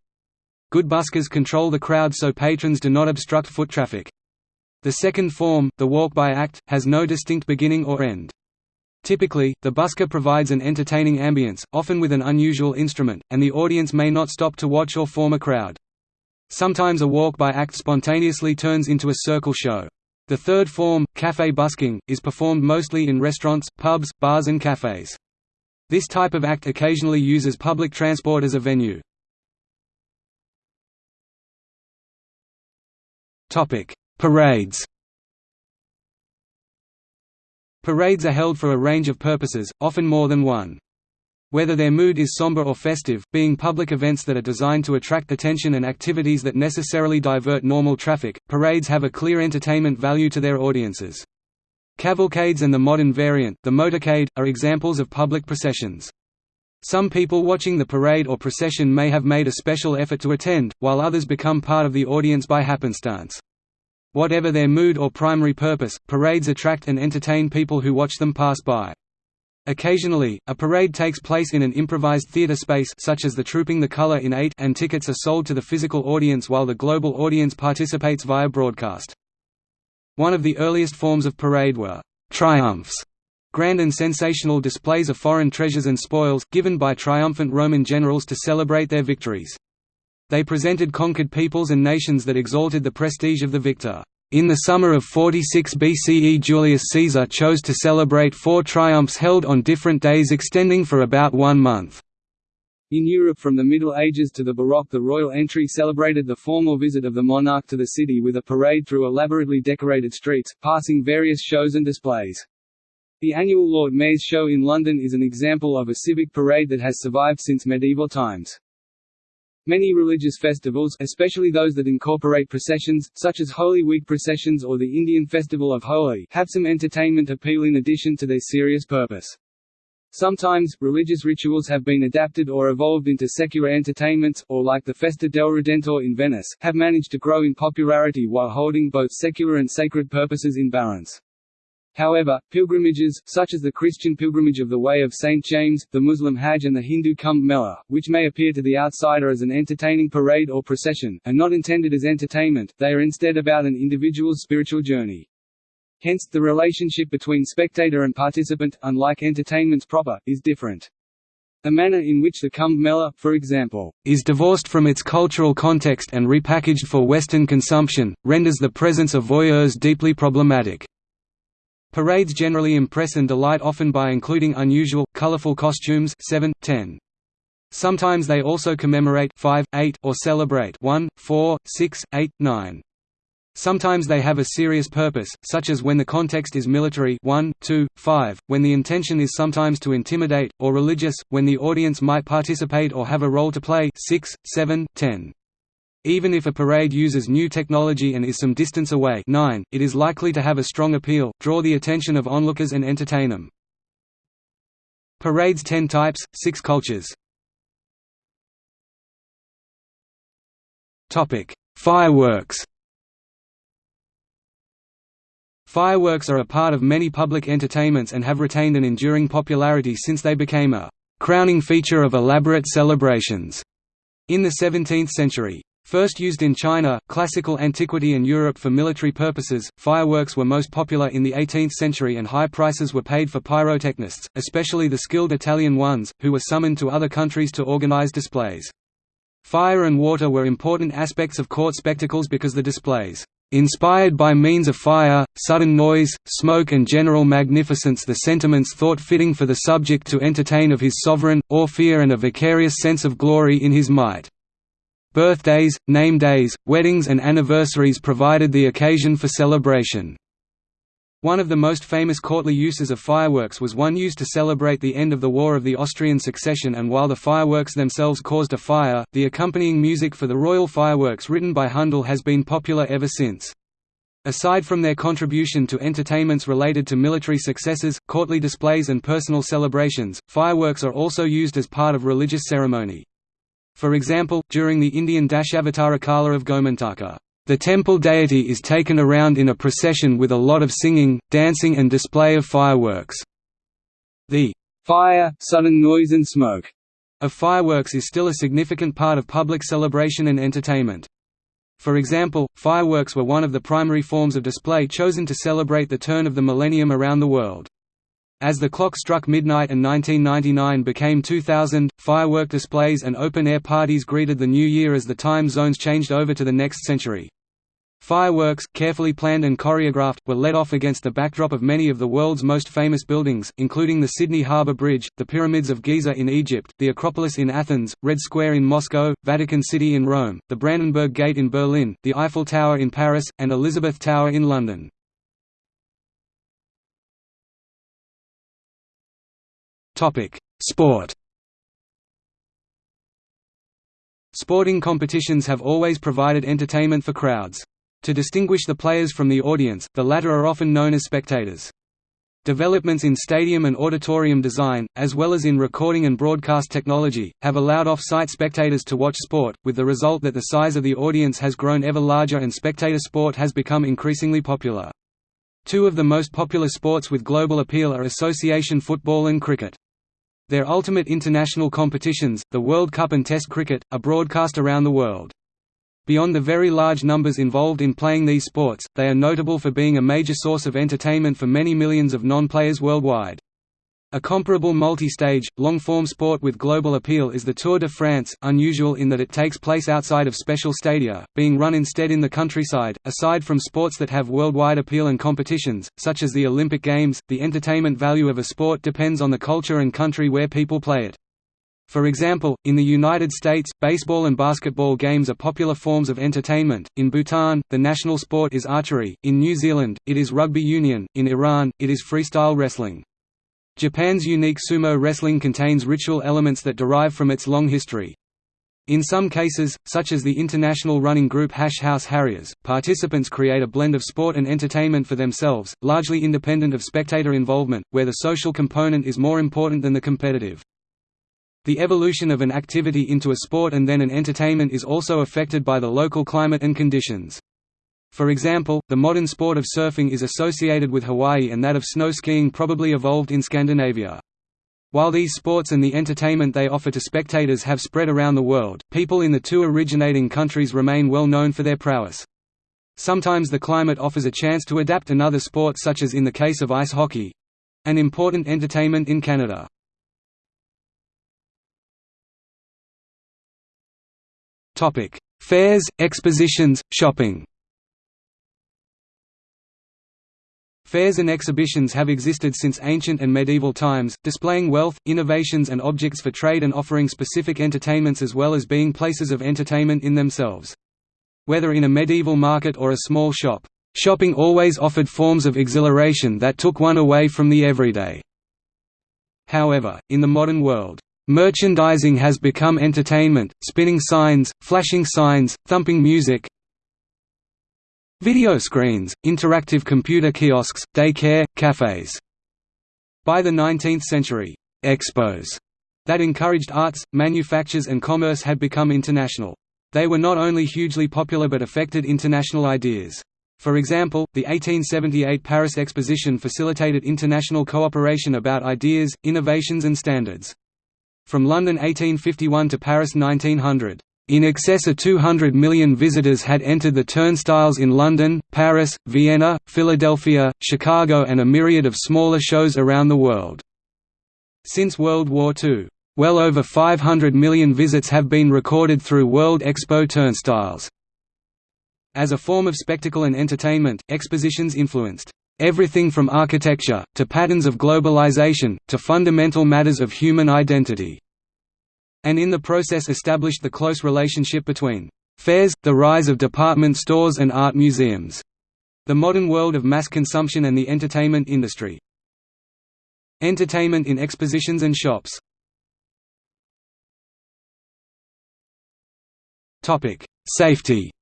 Good buskers control the crowd so patrons do not obstruct foot traffic. The second form, the walk-by act, has no distinct beginning or end. Typically, the busker provides an entertaining ambience, often with an unusual instrument, and the audience may not stop to watch or form a crowd. Sometimes a walk-by act spontaneously turns into a circle show. The third form, café busking, is performed mostly in restaurants, pubs, bars and cafes. This type of act occasionally uses public transport as a venue. Parades Parades are held for a range of purposes, often more than one. whether their mood is somber or festive, being public events that are designed to attract attention and activities that necessarily divert normal traffic, parades have a clear entertainment value to their audiences. Cavalcades and the modern variant, the motorcade, are examples of public processions. Some people watching the parade or procession may have made a special effort to attend, while others become part of the audience by happenstance. Whatever their mood or primary purpose, parades attract and entertain people who watch them pass by. Occasionally, a parade takes place in an improvised theater space such as the Trooping the Color in 8 and tickets are sold to the physical audience while the global audience participates via broadcast. One of the earliest forms of parade were «triumphs», grand and sensational displays of foreign treasures and spoils, given by triumphant Roman generals to celebrate their victories. They presented conquered peoples and nations that exalted the prestige of the victor. In the summer of 46 BCE Julius Caesar chose to celebrate four triumphs held on different days extending for about one month. In Europe from the Middle Ages to the Baroque the royal entry celebrated the formal visit of the monarch to the city with a parade through elaborately decorated streets, passing various shows and displays. The annual Lord Mayor's Show in London is an example of a civic parade that has survived since medieval times. Many religious festivals especially those that incorporate processions, such as Holy Week processions or the Indian Festival of Holi have some entertainment appeal in addition to their serious purpose. Sometimes, religious rituals have been adapted or evolved into secular entertainments, or like the Festa del Redentor in Venice, have managed to grow in popularity while holding both secular and sacred purposes in balance. However, pilgrimages, such as the Christian pilgrimage of the Way of St. James, the Muslim Hajj and the Hindu Kumbh Mela, which may appear to the outsider as an entertaining parade or procession, are not intended as entertainment, they are instead about an individual's spiritual journey. Hence, the relationship between spectator and participant, unlike entertainments proper, is different. The manner in which the Kumbh Mela, for example, is divorced from its cultural context and repackaged for Western consumption, renders the presence of voyeurs deeply problematic. Parades generally impress and delight often by including unusual, colorful costumes 7, 10. Sometimes they also commemorate 5, 8, or celebrate 1, 4, 6, 8, 9. Sometimes they have a serious purpose, such as when the context is military 1, 2, 5, when the intention is sometimes to intimidate, or religious, when the audience might participate or have a role to play 6, 7, 10. Even if a parade uses new technology and is some distance away 9, it is likely to have a strong appeal, draw the attention of onlookers and entertain them. Parades 10 types, 6 cultures Fireworks Fireworks are a part of many public entertainments and have retained an enduring popularity since they became a crowning feature of elaborate celebrations in the 17th century. First used in China, classical antiquity and Europe for military purposes, fireworks were most popular in the 18th century and high prices were paid for pyrotechnists, especially the skilled Italian ones, who were summoned to other countries to organize displays. Fire and water were important aspects of court spectacles because the displays Inspired by means of fire, sudden noise, smoke and general magnificence the sentiments thought fitting for the subject to entertain of his sovereign, or fear and a vicarious sense of glory in his might. Birthdays, name days, weddings and anniversaries provided the occasion for celebration. One of the most famous courtly uses of fireworks was one used to celebrate the end of the War of the Austrian Succession and while the fireworks themselves caused a fire, the accompanying music for the royal fireworks written by Handel has been popular ever since. Aside from their contribution to entertainments related to military successes, courtly displays and personal celebrations, fireworks are also used as part of religious ceremony. For example, during the Indian Dashavatara Kala of Gomantaka. The temple deity is taken around in a procession with a lot of singing, dancing and display of fireworks. The fire, sudden noise and smoke of fireworks is still a significant part of public celebration and entertainment. For example, fireworks were one of the primary forms of display chosen to celebrate the turn of the millennium around the world. As the clock struck midnight and 1999 became 2000, firework displays and open-air parties greeted the new year as the time zones changed over to the next century. Fireworks, carefully planned and choreographed, were let off against the backdrop of many of the world's most famous buildings, including the Sydney Harbour Bridge, the Pyramids of Giza in Egypt, the Acropolis in Athens, Red Square in Moscow, Vatican City in Rome, the Brandenburg Gate in Berlin, the Eiffel Tower in Paris, and Elizabeth Tower in London. Sport Sporting competitions have always provided entertainment for crowds. To distinguish the players from the audience, the latter are often known as spectators. Developments in stadium and auditorium design, as well as in recording and broadcast technology, have allowed off-site spectators to watch sport, with the result that the size of the audience has grown ever larger and spectator sport has become increasingly popular. Two of the most popular sports with global appeal are association football and cricket. Their ultimate international competitions, the World Cup and Test cricket, are broadcast around the world. Beyond the very large numbers involved in playing these sports, they are notable for being a major source of entertainment for many millions of non-players worldwide. A comparable multi-stage, long-form sport with global appeal is the Tour de France, unusual in that it takes place outside of special stadia, being run instead in the countryside. Aside from sports that have worldwide appeal and competitions, such as the Olympic Games, the entertainment value of a sport depends on the culture and country where people play it. For example, in the United States, baseball and basketball games are popular forms of entertainment. In Bhutan, the national sport is archery. In New Zealand, it is rugby union. In Iran, it is freestyle wrestling. Japan's unique sumo wrestling contains ritual elements that derive from its long history. In some cases, such as the international running group Hash House Harriers, participants create a blend of sport and entertainment for themselves, largely independent of spectator involvement, where the social component is more important than the competitive. The evolution of an activity into a sport and then an entertainment is also affected by the local climate and conditions. For example, the modern sport of surfing is associated with Hawaii and that of snow skiing probably evolved in Scandinavia. While these sports and the entertainment they offer to spectators have spread around the world, people in the two originating countries remain well known for their prowess. Sometimes the climate offers a chance to adapt another sport such as in the case of ice hockey—an important entertainment in Canada. Fairs, expositions, shopping Fairs and exhibitions have existed since ancient and medieval times, displaying wealth, innovations and objects for trade and offering specific entertainments as well as being places of entertainment in themselves. Whether in a medieval market or a small shop, shopping always offered forms of exhilaration that took one away from the everyday. However, in the modern world, merchandising has become entertainment, spinning signs, flashing signs, thumping music, Video screens, interactive computer kiosks, daycare, cafes. By the 19th century, expos that encouraged arts, manufactures and commerce had become international. They were not only hugely popular but affected international ideas. For example, the 1878 Paris Exposition facilitated international cooperation about ideas, innovations and standards. From London 1851 to Paris 1900, in excess of 200 million visitors had entered the turnstiles in London, Paris, Vienna, Philadelphia, Chicago and a myriad of smaller shows around the world. Since World War II, well over 500 million visits have been recorded through World Expo turnstiles. As a form of spectacle and entertainment, expositions influenced everything from architecture, to patterns of globalization, to fundamental matters of human identity and in the process established the close relationship between fairs, the rise of department stores and art museums, the modern world of mass consumption and the entertainment industry. Entertainment in expositions and shops Safety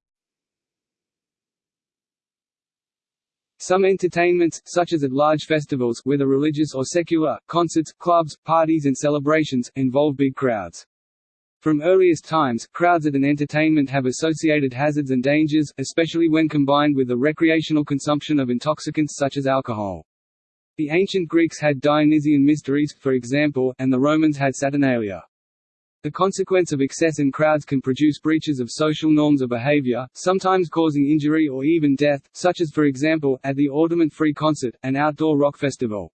Some entertainments, such as at large festivals whether religious or secular, concerts, clubs, parties and celebrations, involve big crowds. From earliest times, crowds at an entertainment have associated hazards and dangers, especially when combined with the recreational consumption of intoxicants such as alcohol. The ancient Greeks had Dionysian mysteries, for example, and the Romans had Saturnalia. The consequence of excess in crowds can produce breaches of social norms of behavior, sometimes causing injury or even death, such as for example, at the Altamont Free Concert, an outdoor rock festival.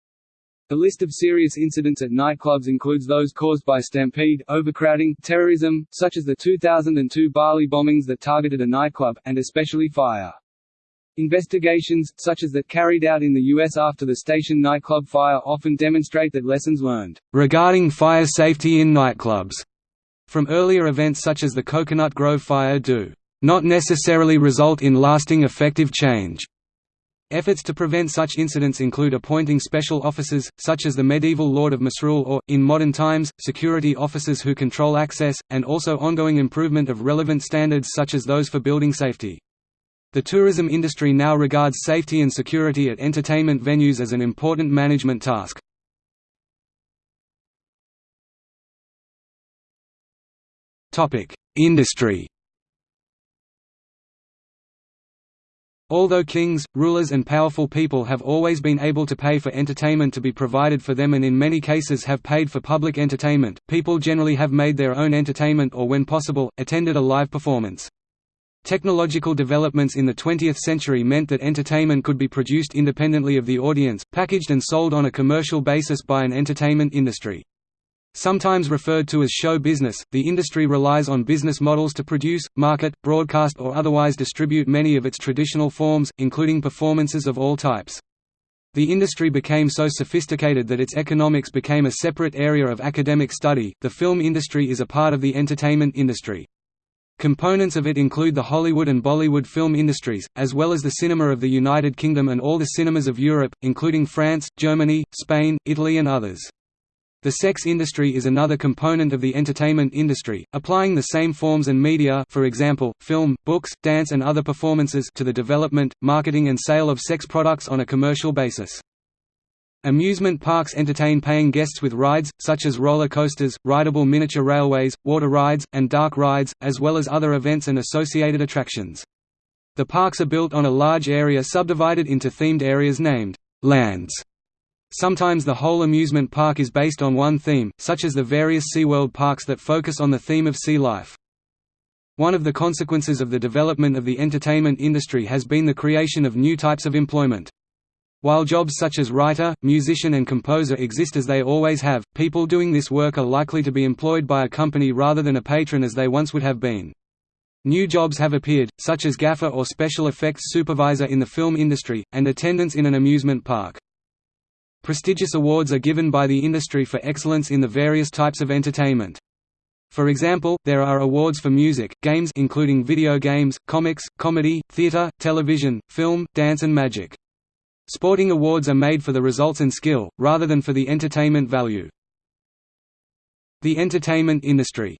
The list of serious incidents at nightclubs includes those caused by stampede, overcrowding, terrorism, such as the 2002 Bali bombings that targeted a nightclub, and especially fire. Investigations, such as that carried out in the U.S. after the station nightclub fire often demonstrate that lessons learned regarding fire safety in nightclubs from earlier events such as the Coconut Grove fire do not necessarily result in lasting effective change. Efforts to prevent such incidents include appointing special officers, such as the medieval Lord of Misrule or, in modern times, security officers who control access, and also ongoing improvement of relevant standards such as those for building safety. The tourism industry now regards safety and security at entertainment venues as an important management task. Industry Although kings, rulers and powerful people have always been able to pay for entertainment to be provided for them and in many cases have paid for public entertainment, people generally have made their own entertainment or when possible, attended a live performance. Technological developments in the 20th century meant that entertainment could be produced independently of the audience, packaged and sold on a commercial basis by an entertainment industry. Sometimes referred to as show business, the industry relies on business models to produce, market, broadcast or otherwise distribute many of its traditional forms, including performances of all types. The industry became so sophisticated that its economics became a separate area of academic study. The film industry is a part of the entertainment industry. Components of it include the Hollywood and Bollywood film industries, as well as the cinema of the United Kingdom and all the cinemas of Europe, including France, Germany, Spain, Italy and others. The sex industry is another component of the entertainment industry, applying the same forms and media for example, film, books, dance and other performances to the development, marketing and sale of sex products on a commercial basis. Amusement parks entertain paying guests with rides, such as roller coasters, rideable miniature railways, water rides, and dark rides, as well as other events and associated attractions. The parks are built on a large area subdivided into themed areas named lands. Sometimes the whole amusement park is based on one theme, such as the various SeaWorld parks that focus on the theme of sea life. One of the consequences of the development of the entertainment industry has been the creation of new types of employment. While jobs such as writer, musician and composer exist as they always have, people doing this work are likely to be employed by a company rather than a patron as they once would have been. New jobs have appeared, such as gaffer or special effects supervisor in the film industry, and attendants in an amusement park. Prestigious awards are given by the industry for excellence in the various types of entertainment. For example, there are awards for music, games including video games, comics, comedy, theater, television, film, dance and magic. Sporting awards are made for the results and skill, rather than for the entertainment value. The entertainment industry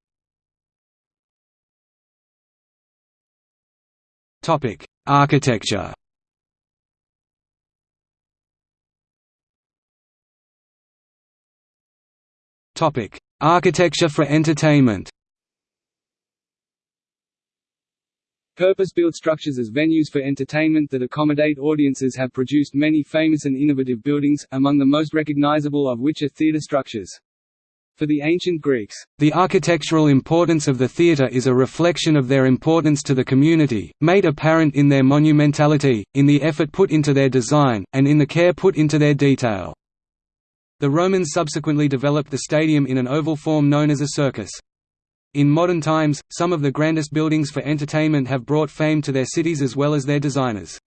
Architecture Architecture for entertainment Purpose-built structures as venues for entertainment that accommodate audiences have produced many famous and innovative buildings, among the most recognizable of which are theatre structures. For the ancient Greeks, the architectural importance of the theatre is a reflection of their importance to the community, made apparent in their monumentality, in the effort put into their design, and in the care put into their detail. The Romans subsequently developed the stadium in an oval form known as a circus. In modern times, some of the grandest buildings for entertainment have brought fame to their cities as well as their designers.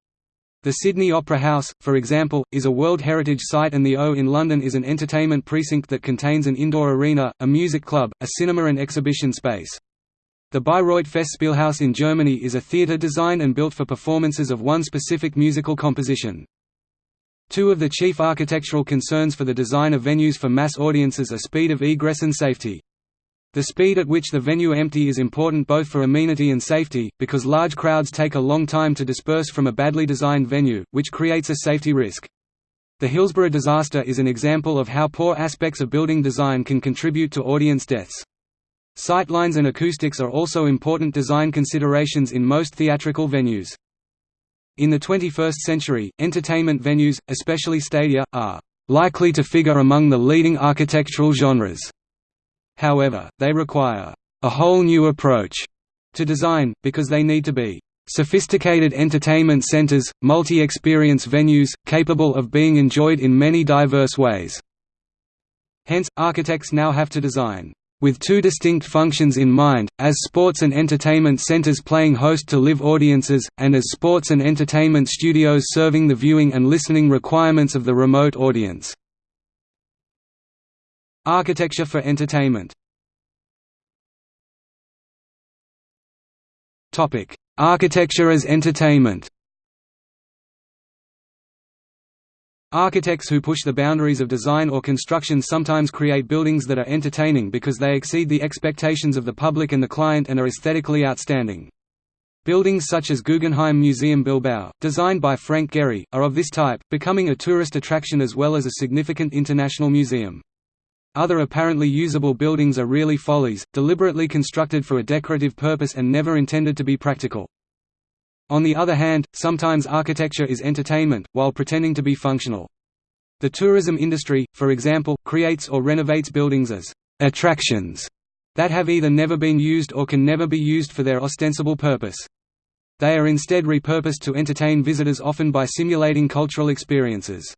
The Sydney Opera House, for example, is a World Heritage Site and the O in London is an entertainment precinct that contains an indoor arena, a music club, a cinema and exhibition space. The Bayreuth Festspielhaus in Germany is a theatre designed and built for performances of one specific musical composition. Two of the chief architectural concerns for the design of venues for mass audiences are speed of egress and safety. The speed at which the venue empty is important both for amenity and safety, because large crowds take a long time to disperse from a badly designed venue, which creates a safety risk. The Hillsborough disaster is an example of how poor aspects of building design can contribute to audience deaths. Sightlines and acoustics are also important design considerations in most theatrical venues. In the 21st century, entertainment venues, especially stadia, are likely to figure among the leading architectural genres. However, they require a whole new approach to design, because they need to be sophisticated entertainment centers, multi-experience venues, capable of being enjoyed in many diverse ways. Hence, architects now have to design with two distinct functions in mind, as sports and entertainment centers playing host to live audiences, and as sports and entertainment studios serving the viewing and listening requirements of the remote audience. Architecture for entertainment. Architecture as entertainment Architects who push the boundaries of design or construction sometimes create buildings that are entertaining because they exceed the expectations of the public and the client and are aesthetically outstanding. Buildings such as Guggenheim Museum Bilbao, designed by Frank Gehry, are of this type, becoming a tourist attraction as well as a significant international museum. Other apparently usable buildings are really follies, deliberately constructed for a decorative purpose and never intended to be practical. On the other hand, sometimes architecture is entertainment, while pretending to be functional. The tourism industry, for example, creates or renovates buildings as attractions that have either never been used or can never be used for their ostensible purpose. They are instead repurposed to entertain visitors often by simulating cultural experiences.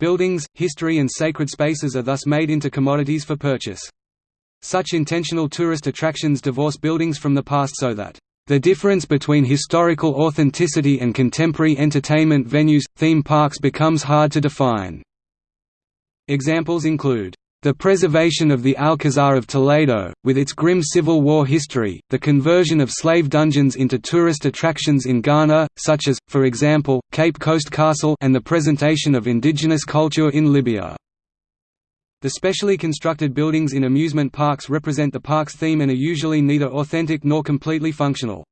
Buildings, history and sacred spaces are thus made into commodities for purchase. Such intentional tourist attractions divorce buildings from the past so that the difference between historical authenticity and contemporary entertainment venues, theme parks becomes hard to define. Examples include the preservation of the Alcazar of Toledo, with its grim Civil War history, the conversion of slave dungeons into tourist attractions in Ghana, such as, for example, Cape Coast Castle and the presentation of indigenous culture in Libya. The specially constructed buildings in amusement parks represent the park's theme and are usually neither authentic nor completely functional.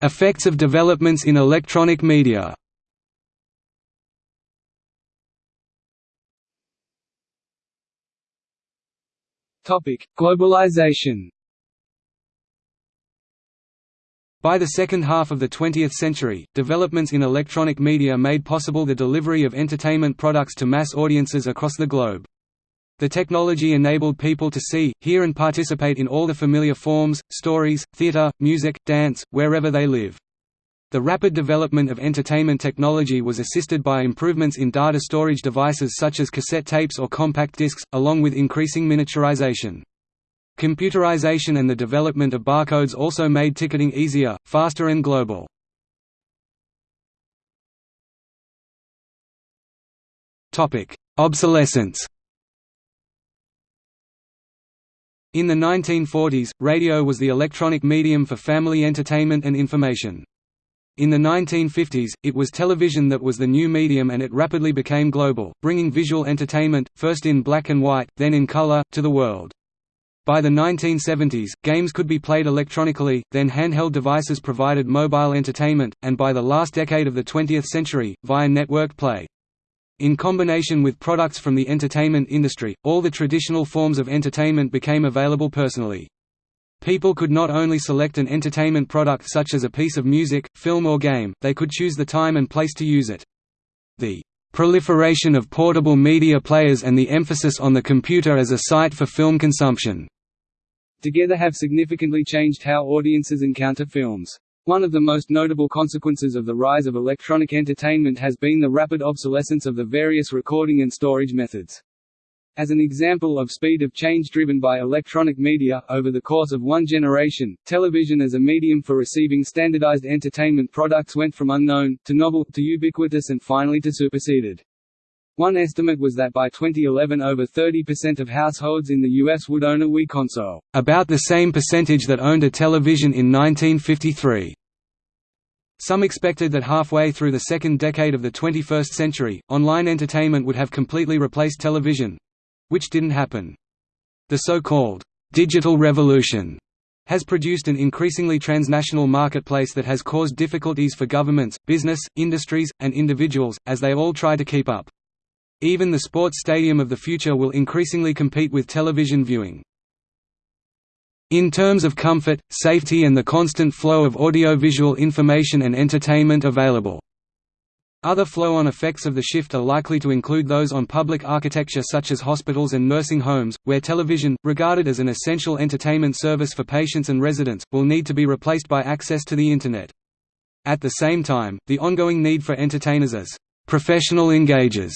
Effects of developments in electronic media Globalization. By the second half of the 20th century, developments in electronic media made possible the delivery of entertainment products to mass audiences across the globe. The technology enabled people to see, hear and participate in all the familiar forms, stories, theater, music, dance, wherever they live. The rapid development of entertainment technology was assisted by improvements in data storage devices such as cassette tapes or compact discs, along with increasing miniaturization. Computerization and the development of barcodes also made ticketing easier, faster and global. Obsolescence In the 1940s, radio was the electronic medium for family entertainment and information. In the 1950s, it was television that was the new medium and it rapidly became global, bringing visual entertainment, first in black and white, then in color, to the world. By the 1970s, games could be played electronically, then handheld devices provided mobile entertainment, and by the last decade of the 20th century, via network play. In combination with products from the entertainment industry, all the traditional forms of entertainment became available personally. People could not only select an entertainment product such as a piece of music, film or game, they could choose the time and place to use it. The proliferation of portable media players and the emphasis on the computer as a site for film consumption together have significantly changed how audiences encounter films. One of the most notable consequences of the rise of electronic entertainment has been the rapid obsolescence of the various recording and storage methods. As an example of speed of change driven by electronic media, over the course of one generation, television as a medium for receiving standardized entertainment products went from unknown, to novel, to ubiquitous and finally to superseded. One estimate was that by 2011 over 30% of households in the US would own a Wii console, about the same percentage that owned a television in 1953. Some expected that halfway through the second decade of the 21st century, online entertainment would have completely replaced television, which didn't happen. The so-called digital revolution has produced an increasingly transnational marketplace that has caused difficulties for governments, business, industries, and individuals, as they all try to keep up. Even the sports stadium of the future will increasingly compete with television viewing. In terms of comfort, safety and the constant flow of audiovisual information and entertainment available, other flow-on effects of the shift are likely to include those on public architecture such as hospitals and nursing homes, where television, regarded as an essential entertainment service for patients and residents, will need to be replaced by access to the Internet. At the same time, the ongoing need for entertainers as professional engagers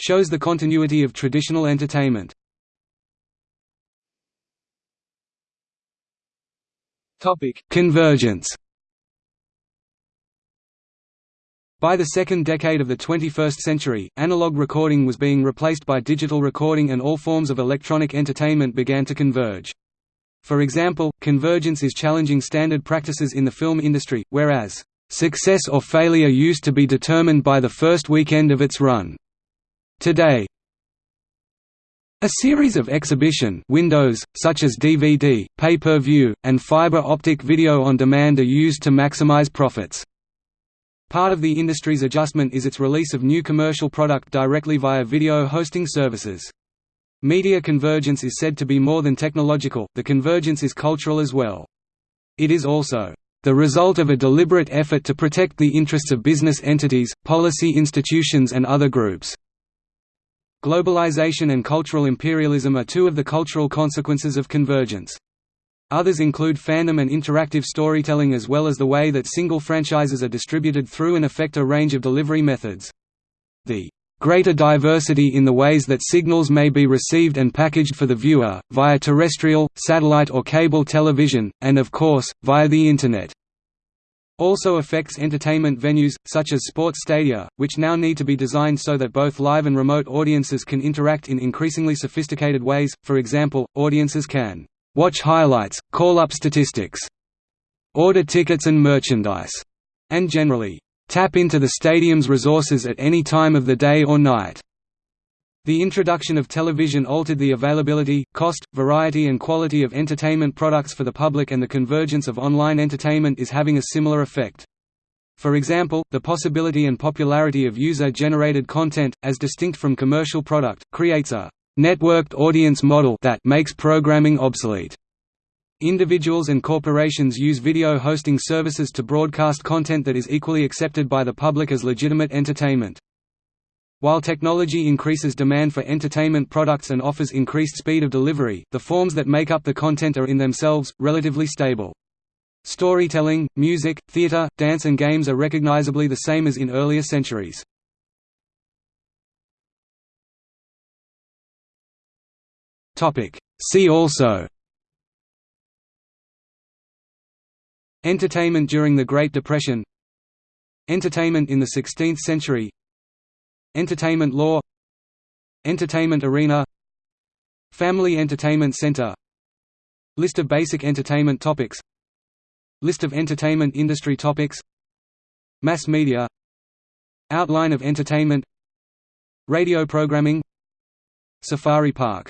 shows the continuity of traditional entertainment. Topic: Convergence By the second decade of the 21st century, analog recording was being replaced by digital recording and all forms of electronic entertainment began to converge. For example, convergence is challenging standard practices in the film industry, whereas, "...success or failure used to be determined by the first weekend of its run." Today, a series of exhibition windows, such as DVD, pay-per-view, and fiber optic video on demand are used to maximize profits. Part of the industry's adjustment is its release of new commercial product directly via video hosting services. Media convergence is said to be more than technological, the convergence is cultural as well. It is also the result of a deliberate effort to protect the interests of business entities, policy institutions and other groups. Globalization and cultural imperialism are two of the cultural consequences of convergence. Others include fandom and interactive storytelling as well as the way that single franchises are distributed through and affect a range of delivery methods. The greater diversity in the ways that signals may be received and packaged for the viewer, via terrestrial, satellite or cable television, and of course, via the Internet also affects entertainment venues, such as sports stadia, which now need to be designed so that both live and remote audiences can interact in increasingly sophisticated ways, for example, audiences can watch highlights, call up statistics, order tickets and merchandise, and generally tap into the stadium's resources at any time of the day or night. The introduction of television altered the availability, cost, variety and quality of entertainment products for the public and the convergence of online entertainment is having a similar effect. For example, the possibility and popularity of user-generated content, as distinct from commercial product, creates a «networked audience model» that makes programming obsolete. Individuals and corporations use video hosting services to broadcast content that is equally accepted by the public as legitimate entertainment. While technology increases demand for entertainment products and offers increased speed of delivery, the forms that make up the content are in themselves, relatively stable. Storytelling, music, theater, dance and games are recognizably the same as in earlier centuries. See also Entertainment during the Great Depression Entertainment in the 16th century Entertainment law Entertainment arena Family Entertainment Center List of basic entertainment topics List of entertainment industry topics Mass media Outline of entertainment Radio programming Safari Park